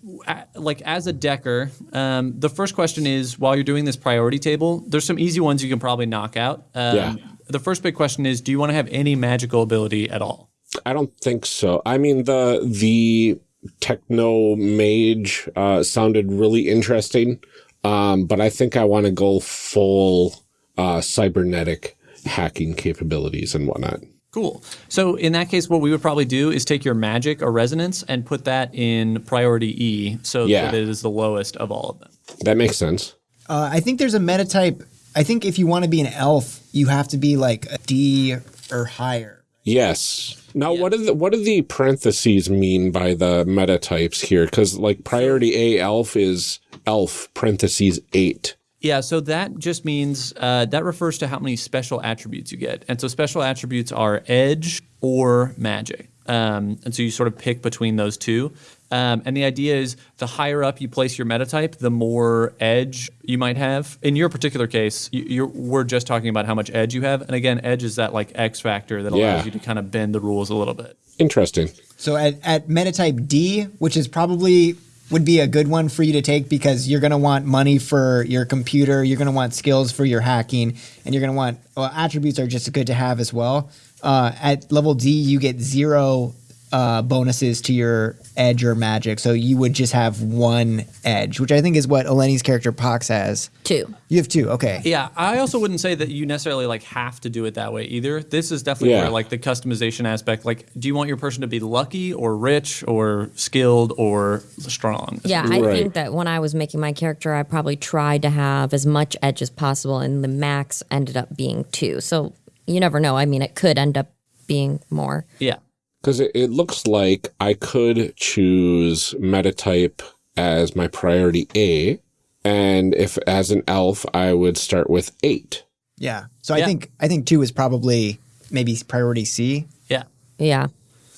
like as a Decker, um, the first question is, while you're doing this priority table, there's some easy ones you can probably knock out. Um, Yeah. The first big question is, do you want to have any magical ability at all? I don't think so. I mean the the techno mage uh, sounded really interesting, um, but I think I want to go full uh, cybernetic hacking capabilities and whatnot. Cool. So in that case, what we would probably do is take your magic or resonance and put that in priority E, so Yeah. that it is the lowest of all of them. That makes sense. Uh, I think there's a meta type. I think if you want to be an elf, you have to be like a D or higher. Yes. Now, what do the what do the parentheses mean by the meta types here? Because like priority A elf is elf parentheses eight. Yeah, so that just means uh, that refers to how many special attributes you get. And so special attributes are edge or magic. Um, and so you sort of pick between those two. Um, and the idea is the higher up you place your meta type, the more edge you might have. In your particular case, you, you're, we're just talking about how much edge you have. And again, edge is that like X factor that allows Yeah. you to kind of bend the rules a little bit. Interesting. So at, at meta type D, which is probably would be a good one for you to take because you're going to want money for your computer, you're going to want skills for your hacking, and you're going to want well, attributes are just good to have as well. Uh, at level D, you get zero uh, bonuses to your edge or magic, so you would just have one edge, which I think is what Eleni's character Pox has. Two. You have two. Okay. Yeah, I also wouldn't say that you necessarily like have to do it that way either. This is definitely Yeah. where like the customization aspect. Like, do you want your person to be lucky or rich or skilled or strong? Yeah, I Right. think that when I was making my character, I probably tried to have as much edge as possible, and the max ended up being two. So you never know. I mean, it could end up being more. Yeah. Because it, it looks like I could choose metatype as my priority A. And if as an elf, I would start with eight. Yeah. So I think I think two is probably maybe priority C. Yeah. Yeah.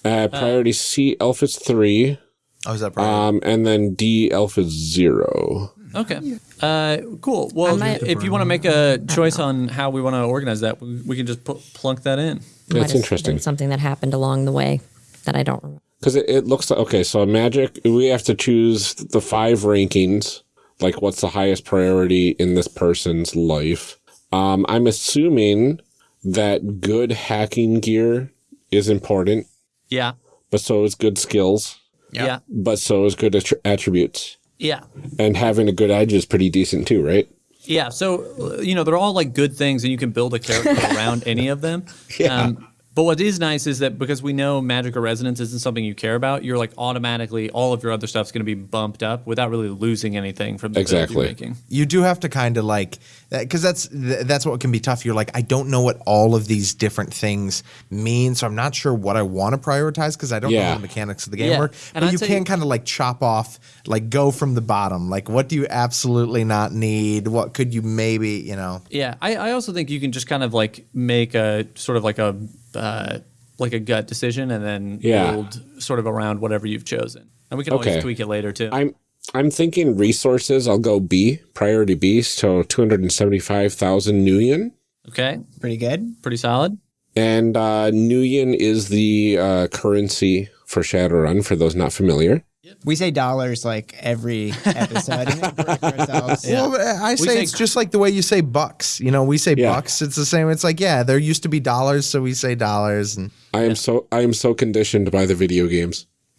Uh, priority C elf is three. Oh, is that probably? Um, and then D elf is zero. Okay. Uh, cool. Well, might- if you want to make a choice on how we want to organize that, we, we can just put, plunk that in. Might That's have interesting. been Something that happened along the way that I don't remember. Because it, it looks like, okay, so magic, we have to choose the five rankings, like what's the highest priority in this person's life. Um, I'm assuming that good hacking gear is important, Yeah. but so is good skills, Yeah. but so is good attr- attributes. Yeah. And having a good edge is pretty decent too, right? Yeah, so you know they're all like good things, and you can build a character around any of them. Um, but what is nice is that because we know magic or resonance isn't something you care about, you're like automatically all of your other stuff's going to be bumped up without really losing anything from the build Exactly. you're making. you do have to kind of like because that's that's what can be tough. You're like, I don't know what all of these different things mean, so I'm not sure what I want to prioritize because I don't know Yeah. how the mechanics of the game Yeah. work. And But I'd you can kind of like chop off, like go from the bottom. Like, what do you absolutely not need? What could you maybe, you know? Yeah, I, I also think you can just kind of like make a sort of like a uh, like a gut decision, and then Yeah. build sort of around whatever you've chosen, and we can always Okay. tweak it later too. I'm I'm thinking resources. I'll go B, priority B, so 275,000 Nuyen. okay, Pretty good. pretty solid. And uh, Nuyen is the uh, currency for Shadowrun, for those not familiar. We say dollars like every episode. and then correct ourselves. Well, I say say- it's just like the way you say bucks. You know, we say Yeah. bucks. It's the same. It's like, yeah, there used to be dollars, so we say dollars. And I am so I am so conditioned by the video games.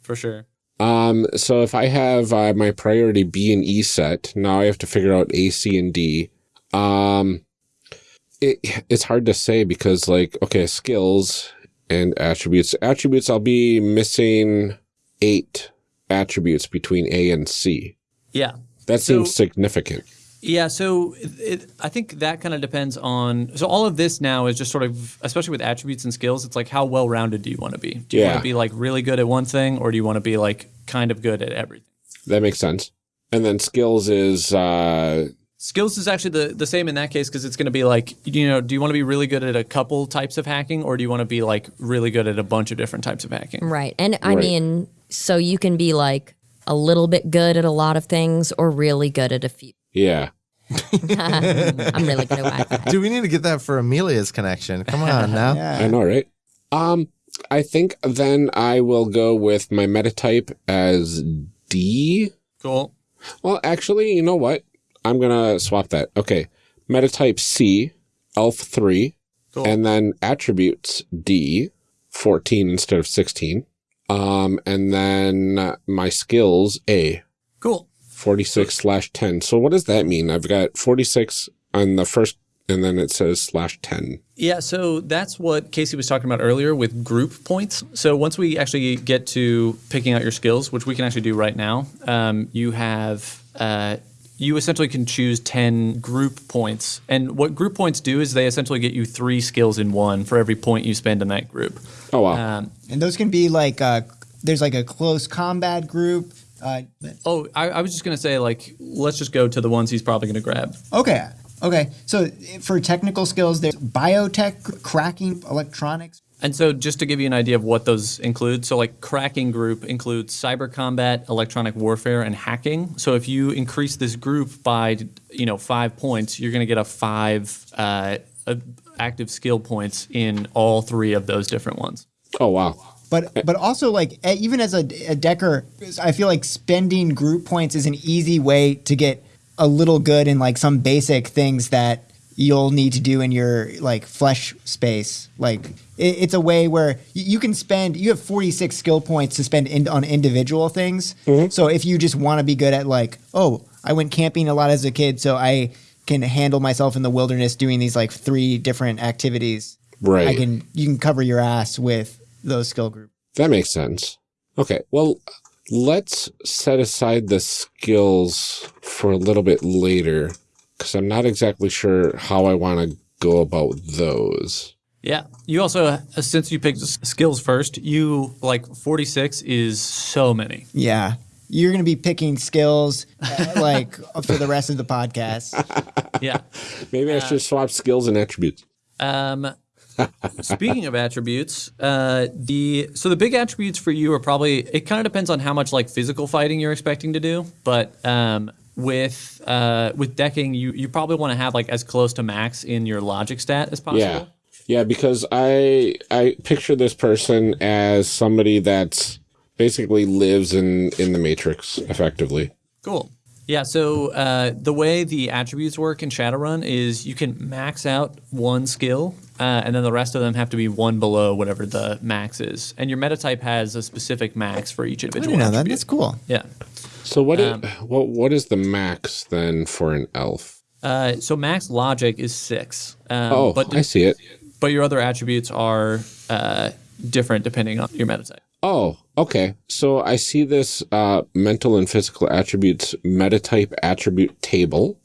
For sure. Um, so if I have uh, my priority B and E set, now I have to figure out A, C, and D. Um, it it's hard to say because like okay, skills and attributes. Attributes, I'll be missing eight attributes between A and C. Yeah. That So- seems significant. Yeah, so it, it, I think that kind of depends on. So all of this now is just sort of, especially with attributes and skills, it's like how well rounded do you want to be? Do you want to be like really good at one thing, or do you want to be like kind of good at everything? That makes sense. And then skills is uh, Skills is actually the, the same in that case because it's going to be like, you know, do you want to be really good at a couple types of hacking, or do you want to be like really good at a bunch of different types of hacking? Right. And I Right. mean, so you can be like a little bit good at a lot of things or really good at a few. Yeah. I'm really good at Wi-Fi. do we need to get that for Amelia's connection? Come on now. I know, right? Um, I think then I will go with my metatype as D. Cool. Well, actually, you know what? I'm gonna swap that. Okay, metatype C, Elf three, Cool. and then attributes D, fourteen instead of sixteen. Um, and then uh, my skills A, Cool. Forty six slash ten. So what does that mean? I've got forty six on the first, and then it says slash ten. Yeah, so that's what Casey was talking about earlier with group points. So once we actually get to picking out your skills, which we can actually do right now, um, you have uh, you essentially can choose ten group points, and what group points do is they essentially get you three skills in one for every point you spend in that group. Oh wow. Um, And those can be like uh, there's like a close combat group. Uh, oh, I, I was just gonna say like let's just go to the ones he's probably gonna grab. okay, okay. So for technical skills, there's biotech, cracking, electronics. And so, just to give you an idea of what those include, so like cracking group includes cyber combat, electronic warfare, and hacking. So if you increase this group by you know five points, you're going to get a five uh, uh, active skill points in all three of those different ones. oh wow. But but also like eh, even as a, a decker, I feel like spending group points is an easy way to get a little good in like some basic things that you'll need to do in your like flesh space. Like it, it's a way where y- you can spend. You have 46 skill points to spend in, on individual things. So if you just want to be good at like, oh, I went camping a lot as a kid, so I can handle myself in the wilderness doing these like three different activities. Right. I can you can cover your ass with those skill groups. That makes sense. Okay, well, let's set aside the skills for a little bit later because I'm not exactly sure how I want to go about those. Yeah. You also, uh, since you picked skills first, you like 46 is so many. Yeah. You're going to be picking skills uh, like for the rest of the podcast. Yeah. Maybe I should swap skills and attributes. Um, speaking of attributes, uh, the so the big attributes for you are probably it kind of depends on how much like physical fighting you're expecting to do, but um, with uh, with decking, you you probably want to have like as close to max in your logic stat as possible. Yeah. Yeah, because I I picture this person as somebody that's basically lives in in the matrix effectively. Cool. Yeah, so uh, the way the attributes work in Shadowrun is you can max out one skill, uh, and then the rest of them have to be one below whatever the max is. And your meta type has a specific max for each I individual. didn't know that. attribute. That's cool. Yeah. So what Um, i- what what is the max then for an elf? Uh, so max logic is six. Um, Oh, but I see it. but your other attributes are uh, different depending on your meta type. Oh, okay. So I see this uh, mental and physical attributes metatype attribute table.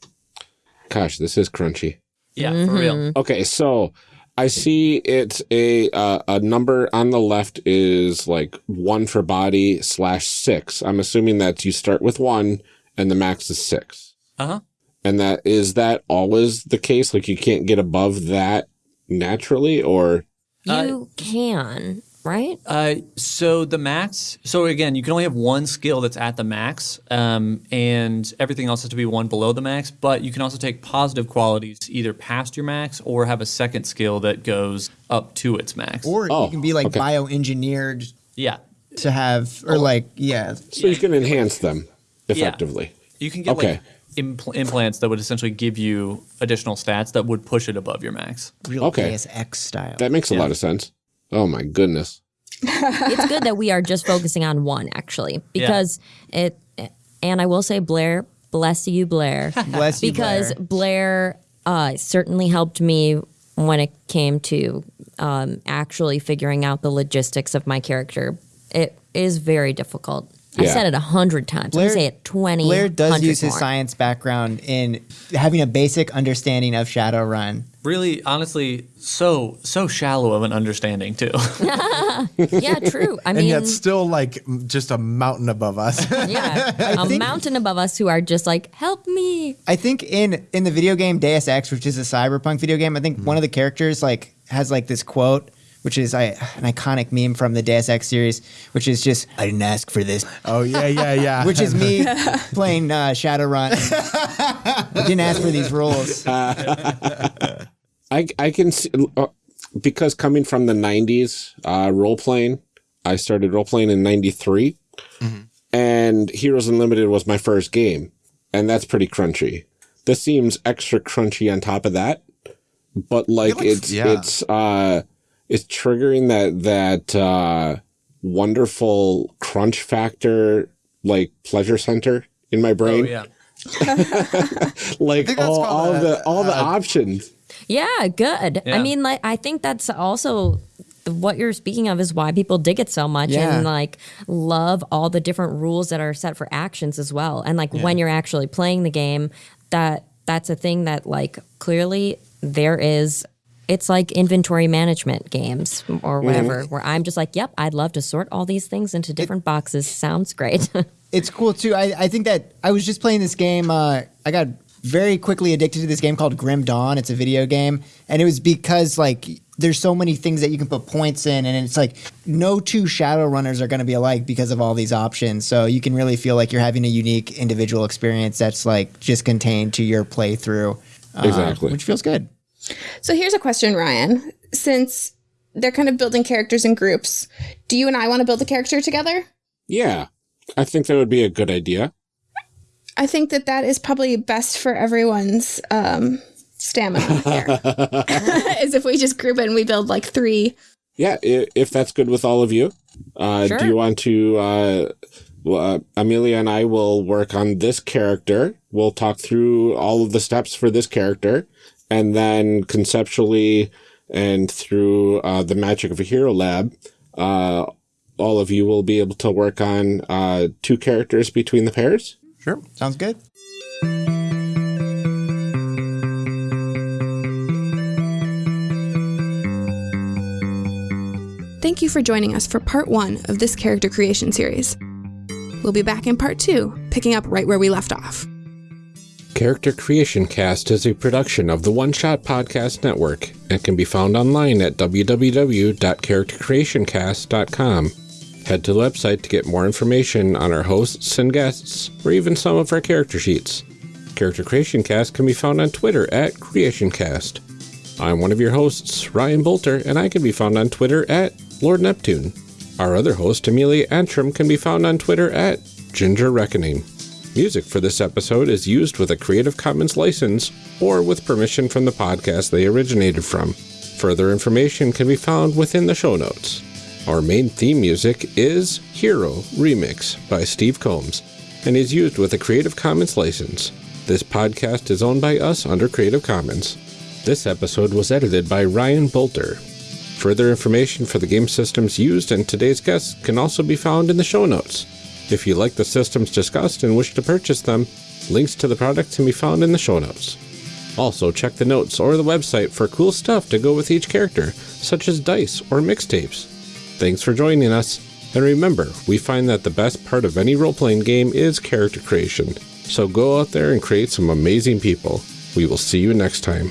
Gosh, this is crunchy. Yeah, for real. Okay, so I see it's a uh, a number on the left is like one for body slash six. I'm assuming that you start with one and the max is six. Uh huh. And that is that always the case? Like you can't get above that naturally, or You can, right? Uh, so the max. So again, you can only have one skill that's at the max, um, and everything else has to be one below the max. But you can also take positive qualities either past your max or have a second skill that goes up to its max. Or Oh, you can be like okay. bioengineered yeah, to have, or like, yeah. so you can enhance them effectively. you can get Okay. like impl- implants that would essentially give you additional stats that would push it above your max. Real Okay. Deus Ex style. That makes a Yeah. lot of sense. Oh my goodness. it's good that we are just focusing on one actually because it and i will say blair bless you blair Bless you, because Blair. blair, uh, certainly helped me when it came to um, actually figuring out the logistics of my character it is very difficult i Yeah. said it a hundred times i Blair- say it 20 Blair does 100 use his more. science background in having a basic understanding of Shadowrun. Really, honestly, so so shallow of an understanding too. yeah true i mean, and yet still like just a mountain above us. yeah a think- mountain above us who are just like help me I think in in the video game Deus Ex, which is a cyberpunk video game, I think Hmm. one of the characters like has like this quote, which is I, an iconic meme from the Deus Ex series, which is just "I didn't ask for this," oh yeah, yeah, yeah. which is me playing uh, Shadowrun. I didn't ask for these rules. I I can see uh, because coming from the '90s uh, role playing, I started role playing in '93, and Heroes Unlimited was my first game, and that's pretty crunchy. This seems extra crunchy on top of that, but like like- it's yeah. it's uh it's triggering that that uh wonderful crunch factor like pleasure center in my oh brain yeah. like all, all a- the all the options Yeah, good. Yeah. I mean, like, I think that's also what you're speaking of is why people dig it so much Yeah. and like love all the different rules that are set for actions as well. And like when you're actually playing the game, that that's a thing that like clearly there is. It's like inventory management games or whatever, where I'm just like, yep, I'd love to sort all these things into different boxes. Sounds great. it's cool too. I, I think that I was just playing this game. Uh, I got very quickly addicted to this game called Grim Dawn. It's a video game, and it was because like there's so many things that you can put points in, and it's like no two shadow runners are going to be alike because of all these options. So you can really feel like you're having a unique individual experience that's like just contained to your playthrough. uh, Exactly. which feels good. So here's a question, Ryan. Since they're kind of building characters in groups, do you and I want to build a character together? Yeah, I think that would be a good idea. I think that that is probably best for everyone's um, stamina here. As if we just group it and we build like three. Yeah, if that's good with all of you. Uh, Sure. Do you want to? Uh, well, uh, Amelia and I will work on this character. We'll talk through all of the steps for this character, and then conceptually and through uh, the magic of a hero lab, uh, all of you will be able to work on uh, two characters between the pairs. Sure. Sounds good. Thank you for joining us for part one of this character creation series. We'll be back in part two, picking up right where we left off. Character Creation Cast is a production of the One Shot Podcast Network and can be found online at www.charactercreationcast.com. Head to the website to get more information on our hosts and guests, or even some of our character sheets. Character Creation Cast can be found on Twitter at CreationCast. I'm one of your hosts, Ryan Boelter, and I can be found on Twitter at Lord Neptune. Our other host, Amelia Antrim, can be found on Twitter at Ginger Reckoning. Music for this episode is used with a Creative Commons license or with permission from the podcast they originated from. Further information can be found within the show notes. Our main theme music is Hero Remix by Steve Combs and is used with a Creative Commons license. This podcast is owned by us under Creative Commons. This episode was edited by Ryan Boelter. Further information for the game systems used and today's guests can also be found in the show notes. If you like the systems discussed and wish to purchase them, links to the products can be found in the show notes. Also, check the notes or the website for cool stuff to go with each character, such as dice or mixtapes. Thanks for joining us, and remember, we find that the best part of any role playing game is character creation. So go out there and create some amazing people. We will see you next time.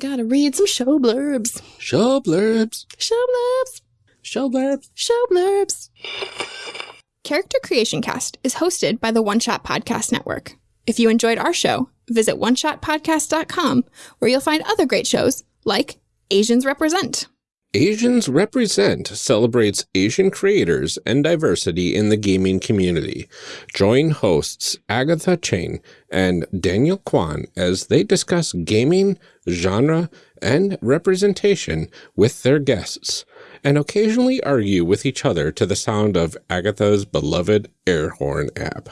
Gotta read some show blurbs. Show blurbs. Show blurbs. Show blurbs. Show blurbs. Character Creation Cast is hosted by the One Shot Podcast Network. If you enjoyed our show, visit oneshotpodcast.com where you'll find other great shows like Asians Represent. Asians Represent celebrates Asian creators and diversity in the gaming community. Join hosts Agatha Cheng and Daniel Kwan as they discuss gaming, genre, and representation with their guests, and occasionally argue with each other to the sound of Agatha's beloved air horn app.